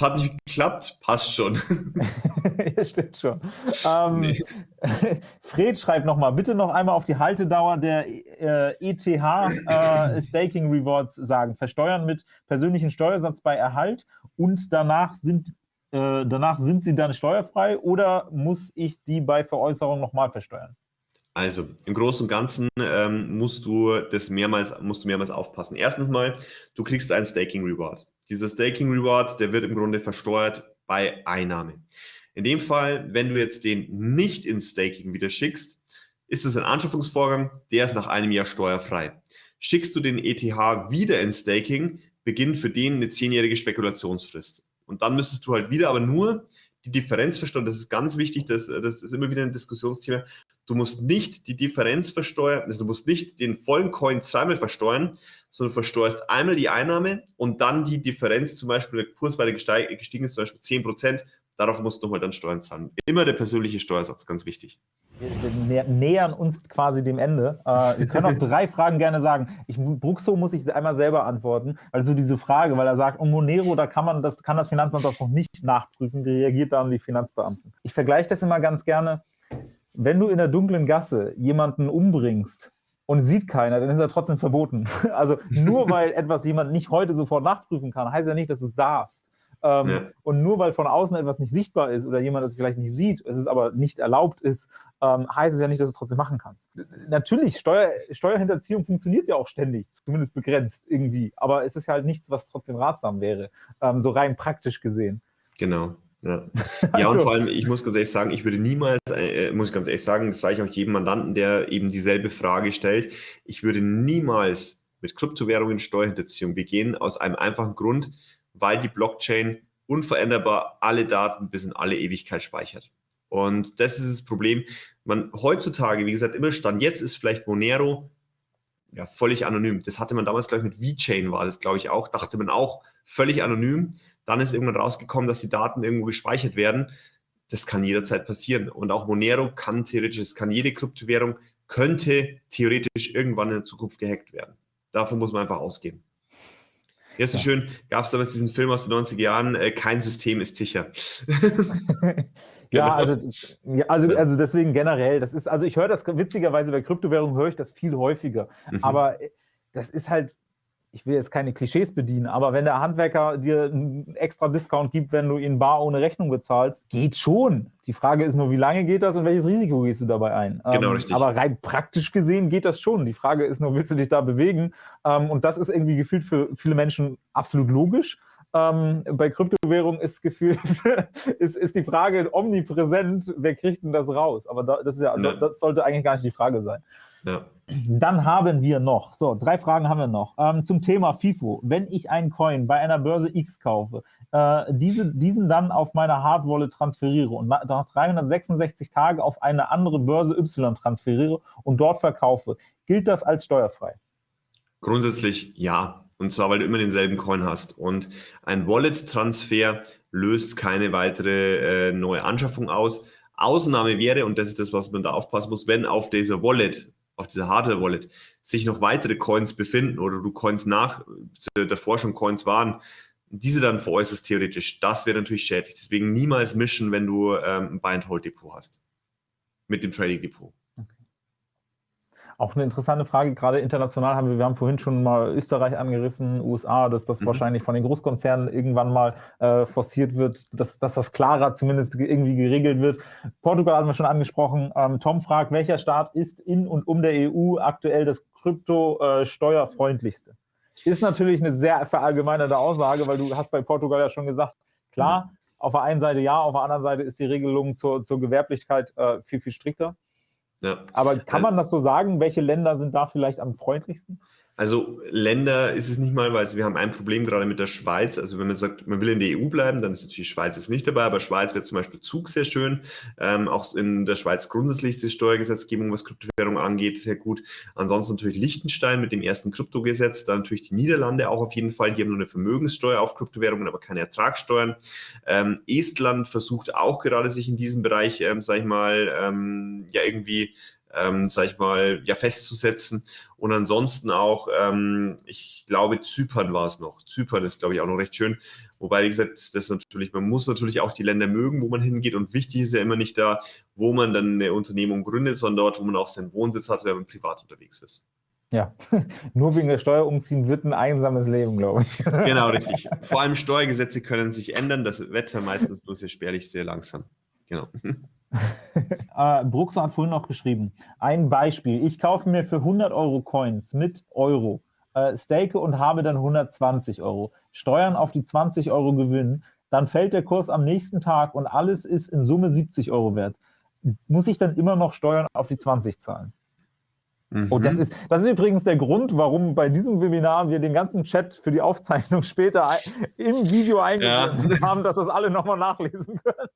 hat nicht geklappt, passt schon. ja, stimmt schon. Ähm, nee. Fred schreibt nochmal, bitte noch einmal auf die Haltedauer der äh, ETH äh, Staking Rewards sagen. Versteuern mit persönlichen Steuersatz bei Erhalt und danach sind äh, danach sind sie dann steuerfrei oder muss ich die bei Veräußerung nochmal versteuern? Also im Großen und Ganzen ähm, musst du das mehrmals, musst du mehrmals aufpassen. Erstens mal, du kriegst einen Staking Reward. Dieser Staking Reward, der wird im Grunde versteuert bei Einnahme. In dem Fall, wenn du jetzt den nicht ins Staking wieder schickst, ist das ein Anschaffungsvorgang, der ist nach einem Jahr steuerfrei. Schickst du den ETH wieder ins Staking, beginnt für den eine zehnjährige Spekulationsfrist. Und dann müsstest du halt wieder aber nur die Differenz versteuern. Das ist ganz wichtig, das, das ist immer wieder ein Diskussionsthema. Du musst nicht die Differenz versteuern, also du musst nicht den vollen Coin zweimal versteuern, sondern versteuerst einmal die Einnahme und dann die Differenz, zum Beispiel der Kurs weiter gestiegen ist, zum Beispiel 10 Prozent, darauf musst du nochmal dann Steuern zahlen. Immer der persönliche Steuersatz, ganz wichtig. Wir nähern uns quasi dem Ende. Äh, wir können auch drei Fragen gerne sagen. Ich, Bruxo muss ich einmal selber antworten, weil so diese Frage, weil er sagt, um Monero, da kann man das, kann das Finanzamt das noch nicht nachprüfen, reagiert dann die Finanzbeamten? Ich vergleiche das immer ganz gerne. Wenn du in der dunklen Gasse jemanden umbringst und sieht keiner, dann ist er trotzdem verboten. Also nur weil etwas jemand nicht heute sofort nachprüfen kann, heißt ja nicht, dass du es darfst. Ähm, ja. Und nur weil von außen etwas nicht sichtbar ist oder jemand das vielleicht nicht sieht, es ist aber nicht erlaubt ist, ähm, heißt es ja nicht, dass du es trotzdem machen kannst. Natürlich, Steuer, Steuerhinterziehung funktioniert ja auch ständig, zumindest begrenzt irgendwie, aber es ist ja halt nichts, was trotzdem ratsam wäre, ähm, so rein praktisch gesehen. Genau. Ja. ja, und vor allem, ich muss ganz ehrlich sagen, ich würde niemals, äh, muss ich ganz ehrlich sagen, das sage ich auch jedem Mandanten, der eben dieselbe Frage stellt, ich würde niemals mit Kryptowährungen Steuerhinterziehung begehen, aus einem einfachen Grund, weil die Blockchain unveränderbar alle Daten bis in alle Ewigkeit speichert. Und das ist das Problem. Man heutzutage, wie gesagt, immer Stand jetzt ist vielleicht Monero ja, völlig anonym. Das hatte man damals, glaube ich, mit VChain war das, glaube ich, auch, dachte man auch, völlig anonym. Dann ist irgendwann rausgekommen, dass die Daten irgendwo gespeichert werden. Das kann jederzeit passieren. Und auch Monero kann theoretisch, es kann jede Kryptowährung, könnte theoretisch irgendwann in der Zukunft gehackt werden. Davon muss man einfach ausgehen. Ja, so ja. schön, gab es damals diesen Film aus den 90er Jahren, äh, kein System ist sicher. Ja, genau. also, ja, also, also deswegen generell, das ist, also ich höre das witzigerweise bei Kryptowährungen höre ich das viel häufiger. Mhm. Aber äh, das ist halt, ich will jetzt keine Klischees bedienen, aber wenn der Handwerker dir einen extra Discount gibt, wenn du ihn bar ohne Rechnung bezahlst, geht schon. Die Frage ist nur, wie lange geht das und welches Risiko gehst du dabei ein? Genau, ähm, richtig. Aber rein praktisch gesehen geht das schon. Die Frage ist nur, willst du dich da bewegen? Ähm, und das ist irgendwie gefühlt für viele Menschen absolut logisch. Ähm, bei Kryptowährungen ist gefühlt, ist, ist die Frage omnipräsent, wer kriegt denn das raus? Aber da, das, ist ja, ja. das sollte eigentlich gar nicht die Frage sein. Ja. Dann haben wir noch, so, drei Fragen haben wir noch. Ähm, zum Thema FIFO. Wenn ich einen Coin bei einer Börse X kaufe, äh, diese, diesen dann auf meine Hard Wallet transferiere und nach 366 Tagen auf eine andere Börse Y transferiere und dort verkaufe, gilt das als steuerfrei? Grundsätzlich ja. Und zwar, weil du immer denselben Coin hast. Und ein Wallet-Transfer löst keine weitere äh, neue Anschaffung aus. Ausnahme wäre, und das ist das, was man da aufpassen muss, wenn auf dieser Wallet, auf dieser Hardware-Wallet, sich noch weitere Coins befinden oder du Coins nach, davor schon Coins waren, diese dann veräußerst theoretisch. Das wäre natürlich schädlich. Deswegen niemals mischen, wenn du ähm, ein Buy-and-Hold-Depot hast. Mit dem Trading-Depot. Auch eine interessante Frage, gerade international haben wir, wir haben vorhin schon mal Österreich angerissen, USA, dass das mhm. wahrscheinlich von den Großkonzernen irgendwann mal äh, forciert wird, dass, dass das klarer zumindest irgendwie geregelt wird. Portugal haben wir schon angesprochen. Ähm, Tom fragt, welcher Staat ist in und um der EU aktuell das Krypto-steuerfreundlichste? Äh, ist natürlich eine sehr verallgemeinerte Aussage, weil du hast bei Portugal ja schon gesagt, klar, mhm. auf der einen Seite ja, auf der anderen Seite ist die Regelung zur, zur Gewerblichkeit äh, viel, viel strikter. Ja. Aber kann man das so sagen? Welche Länder sind da vielleicht am freundlichsten? Also Länder ist es nicht mal, weil wir haben ein Problem gerade mit der Schweiz. Also wenn man sagt, man will in der EU bleiben, dann ist natürlich Schweiz jetzt nicht dabei, aber Schweiz wäre zum Beispiel Zug sehr schön. Ähm, auch in der Schweiz grundsätzlich die Steuergesetzgebung, was Kryptowährung angeht, sehr gut. Ansonsten natürlich Liechtenstein mit dem ersten Kryptogesetz, dann natürlich die Niederlande auch auf jeden Fall. Die haben nur eine Vermögenssteuer auf Kryptowährungen, aber keine Ertragssteuern. Ähm, Estland versucht auch gerade sich in diesem Bereich, ähm, sag ich mal, ähm, ja irgendwie ähm, sag ich mal, ja, festzusetzen. Und ansonsten auch, ähm, ich glaube, Zypern war es noch. Zypern ist, glaube ich, auch noch recht schön. Wobei, wie gesagt, das natürlich, man muss natürlich auch die Länder mögen, wo man hingeht. Und wichtig ist ja immer nicht da, wo man dann eine Unternehmung gründet, sondern dort, wo man auch seinen Wohnsitz hat, wenn man privat unterwegs ist. Ja, nur wegen der Steuer umziehen wird ein einsames Leben, glaube ich. Genau, richtig. Vor allem Steuergesetze können sich ändern. Das Wetter meistens bloß sehr spärlich, sehr langsam. Genau. äh, Bruxer hat vorhin noch geschrieben, ein Beispiel, ich kaufe mir für 100 Euro Coins mit Euro, äh, stake und habe dann 120 Euro, Steuern auf die 20 Euro Gewinn, dann fällt der Kurs am nächsten Tag und alles ist in Summe 70 Euro wert. Muss ich dann immer noch Steuern auf die 20 zahlen? Mhm. Und das ist, das ist übrigens der Grund, warum bei diesem Webinar wir den ganzen Chat für die Aufzeichnung später im Video eingebunden ja. haben, dass das alle nochmal nachlesen können.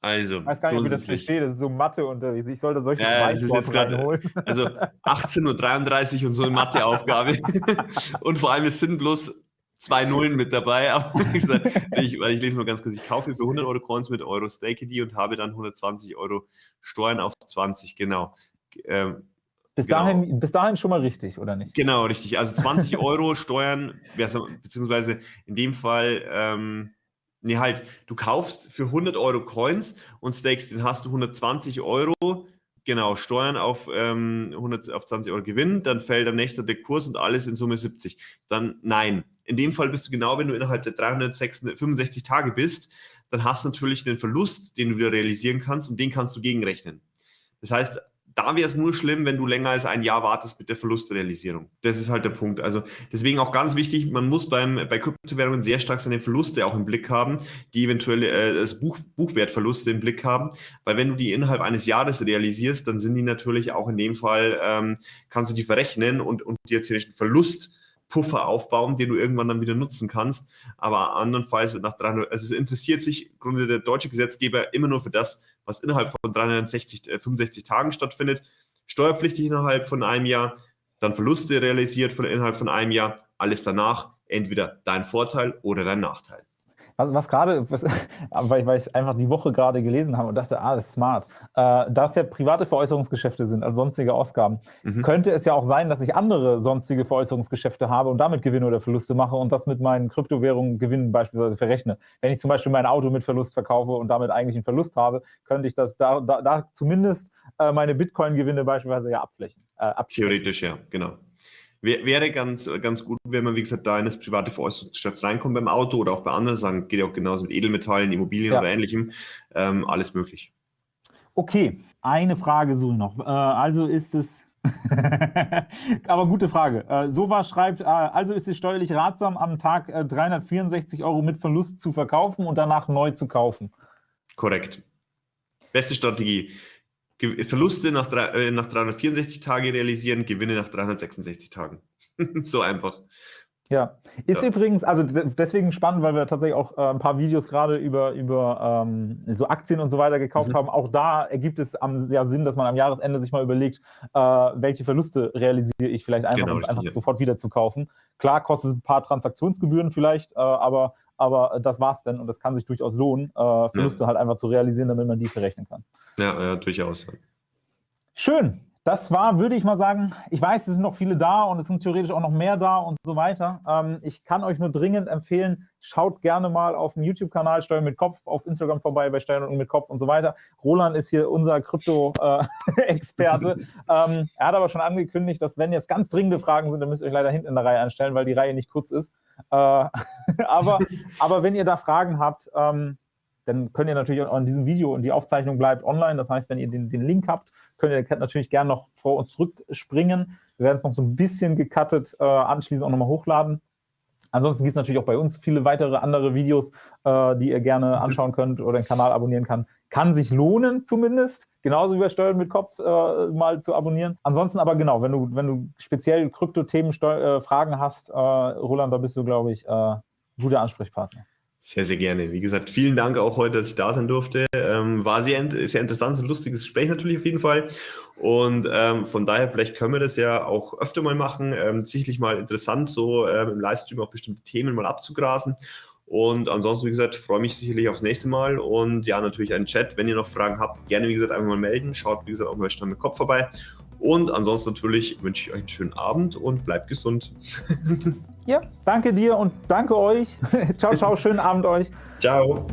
Also, ich weiß gar nicht, wie das versteht. Das ist so Mathe unterwegs. Ich sollte solche ja, das ist jetzt gerade Also 18.33 Uhr und so eine Matheaufgabe. und vor allem, es sind bloß zwei Nullen mit dabei. Aber ich, ich lese mal ganz kurz. Ich kaufe für 100 Euro Coins mit Euro Stake die und habe dann 120 Euro Steuern auf 20. Genau. Ähm, bis, genau. dahin, bis dahin schon mal richtig, oder nicht? Genau, richtig. Also 20 Euro Steuern, beziehungsweise in dem Fall. Ähm, Nee, halt, du kaufst für 100 Euro Coins und stakest, den hast du 120 Euro, genau, Steuern auf, ähm, 100, auf 20 Euro Gewinn, dann fällt am nächsten der Kurs und alles in Summe 70. Dann nein. In dem Fall bist du genau, wenn du innerhalb der 365 Tage bist, dann hast du natürlich den Verlust, den du wieder realisieren kannst und den kannst du gegenrechnen. Das heißt, da wäre es nur schlimm, wenn du länger als ein Jahr wartest mit der Verlustrealisierung. Das ist halt der Punkt. Also deswegen auch ganz wichtig, man muss beim, bei Kryptowährungen sehr stark seine Verluste auch im Blick haben, die eventuell äh, das Buch, Buchwertverluste im Blick haben, weil wenn du die innerhalb eines Jahres realisierst, dann sind die natürlich auch in dem Fall, ähm, kannst du die verrechnen und, und dir natürlich einen Verlust Puffer aufbauen, den du irgendwann dann wieder nutzen kannst. Aber andernfalls nach 300, also es interessiert sich im Grunde der deutsche Gesetzgeber immer nur für das, was innerhalb von 360, äh, 65 Tagen stattfindet. Steuerpflichtig innerhalb von einem Jahr. dann Verluste realisiert von, innerhalb von einem Jahr. Alles danach entweder dein Vorteil oder dein Nachteil. Was, was gerade, weil, weil ich einfach die Woche gerade gelesen habe und dachte, ah, das ist smart. Äh, da es ja private Veräußerungsgeschäfte sind, also sonstige Ausgaben, mhm. könnte es ja auch sein, dass ich andere sonstige Veräußerungsgeschäfte habe und damit Gewinne oder Verluste mache und das mit meinen Kryptowährungen Gewinnen beispielsweise verrechne. Wenn ich zum Beispiel mein Auto mit Verlust verkaufe und damit eigentlich einen Verlust habe, könnte ich das da, da, da zumindest äh, meine Bitcoin-Gewinne beispielsweise ja abflächen. Äh, Theoretisch, ja, genau. Wäre ganz, ganz gut, wenn man, wie gesagt, da in das private Veräußerungsgeschäft reinkommt beim Auto oder auch bei anderen Sachen, geht ja auch genauso mit Edelmetallen, Immobilien ja. oder ähnlichem, ähm, alles möglich. Okay, eine Frage so noch. Äh, also ist es, aber gute Frage. Äh, Sova schreibt, äh, also ist es steuerlich ratsam, am Tag äh, 364 Euro mit Verlust zu verkaufen und danach neu zu kaufen. Korrekt. Beste Strategie. Verluste nach, äh, nach 364 Tagen realisieren, Gewinne nach 366 Tagen. so einfach. Ja, ist ja. übrigens, also deswegen spannend, weil wir tatsächlich auch äh, ein paar Videos gerade über, über ähm, so Aktien und so weiter gekauft mhm. haben. Auch da ergibt es am, ja Sinn, dass man am Jahresende sich mal überlegt, äh, welche Verluste realisiere ich vielleicht einfach, genau, um es einfach ja. sofort wieder zu kaufen. Klar kostet es ein paar Transaktionsgebühren vielleicht, äh, aber, aber das war's denn und das kann sich durchaus lohnen, äh, Verluste ja. halt einfach zu realisieren, damit man die verrechnen kann. Ja durchaus. Schön. Das war, würde ich mal sagen, ich weiß, es sind noch viele da und es sind theoretisch auch noch mehr da und so weiter. Ähm, ich kann euch nur dringend empfehlen, schaut gerne mal auf dem YouTube-Kanal Steuern mit Kopf, auf Instagram vorbei bei Steuern mit Kopf und so weiter. Roland ist hier unser Krypto-Experte. ähm, er hat aber schon angekündigt, dass wenn jetzt ganz dringende Fragen sind, dann müsst ihr euch leider hinten in der Reihe anstellen, weil die Reihe nicht kurz ist. Äh, aber, aber wenn ihr da Fragen habt, ähm, dann könnt ihr natürlich auch in diesem Video und die Aufzeichnung bleibt online. Das heißt, wenn ihr den, den Link habt, könnt ihr natürlich gerne noch vor und zurück springen. Wir werden es noch so ein bisschen gecuttet äh, anschließend auch nochmal hochladen. Ansonsten gibt es natürlich auch bei uns viele weitere andere Videos, äh, die ihr gerne mhm. anschauen könnt oder den Kanal abonnieren kann. Kann sich lohnen zumindest, genauso wie bei Steuern mit Kopf äh, mal zu abonnieren. Ansonsten aber genau, wenn du, wenn du speziell Krypto-Themen äh, Fragen hast, äh, Roland, da bist du, glaube ich, äh, guter Ansprechpartner. Sehr, sehr gerne. Wie gesagt, vielen Dank auch heute, dass ich da sein durfte. Ähm, war sehr, sehr interessant, ein lustiges Gespräch natürlich auf jeden Fall. Und ähm, von daher, vielleicht können wir das ja auch öfter mal machen. Ähm, sicherlich mal interessant, so ähm, im Livestream auch bestimmte Themen mal abzugrasen. Und ansonsten, wie gesagt, freue mich sicherlich aufs nächste Mal. Und ja, natürlich einen Chat. Wenn ihr noch Fragen habt, gerne, wie gesagt, einfach mal melden. Schaut, wie gesagt, auch mal Stand mit Kopf vorbei. Und ansonsten natürlich wünsche ich euch einen schönen Abend und bleibt gesund. Ja, danke dir und danke euch. ciao, ciao, schönen Abend euch. Ciao.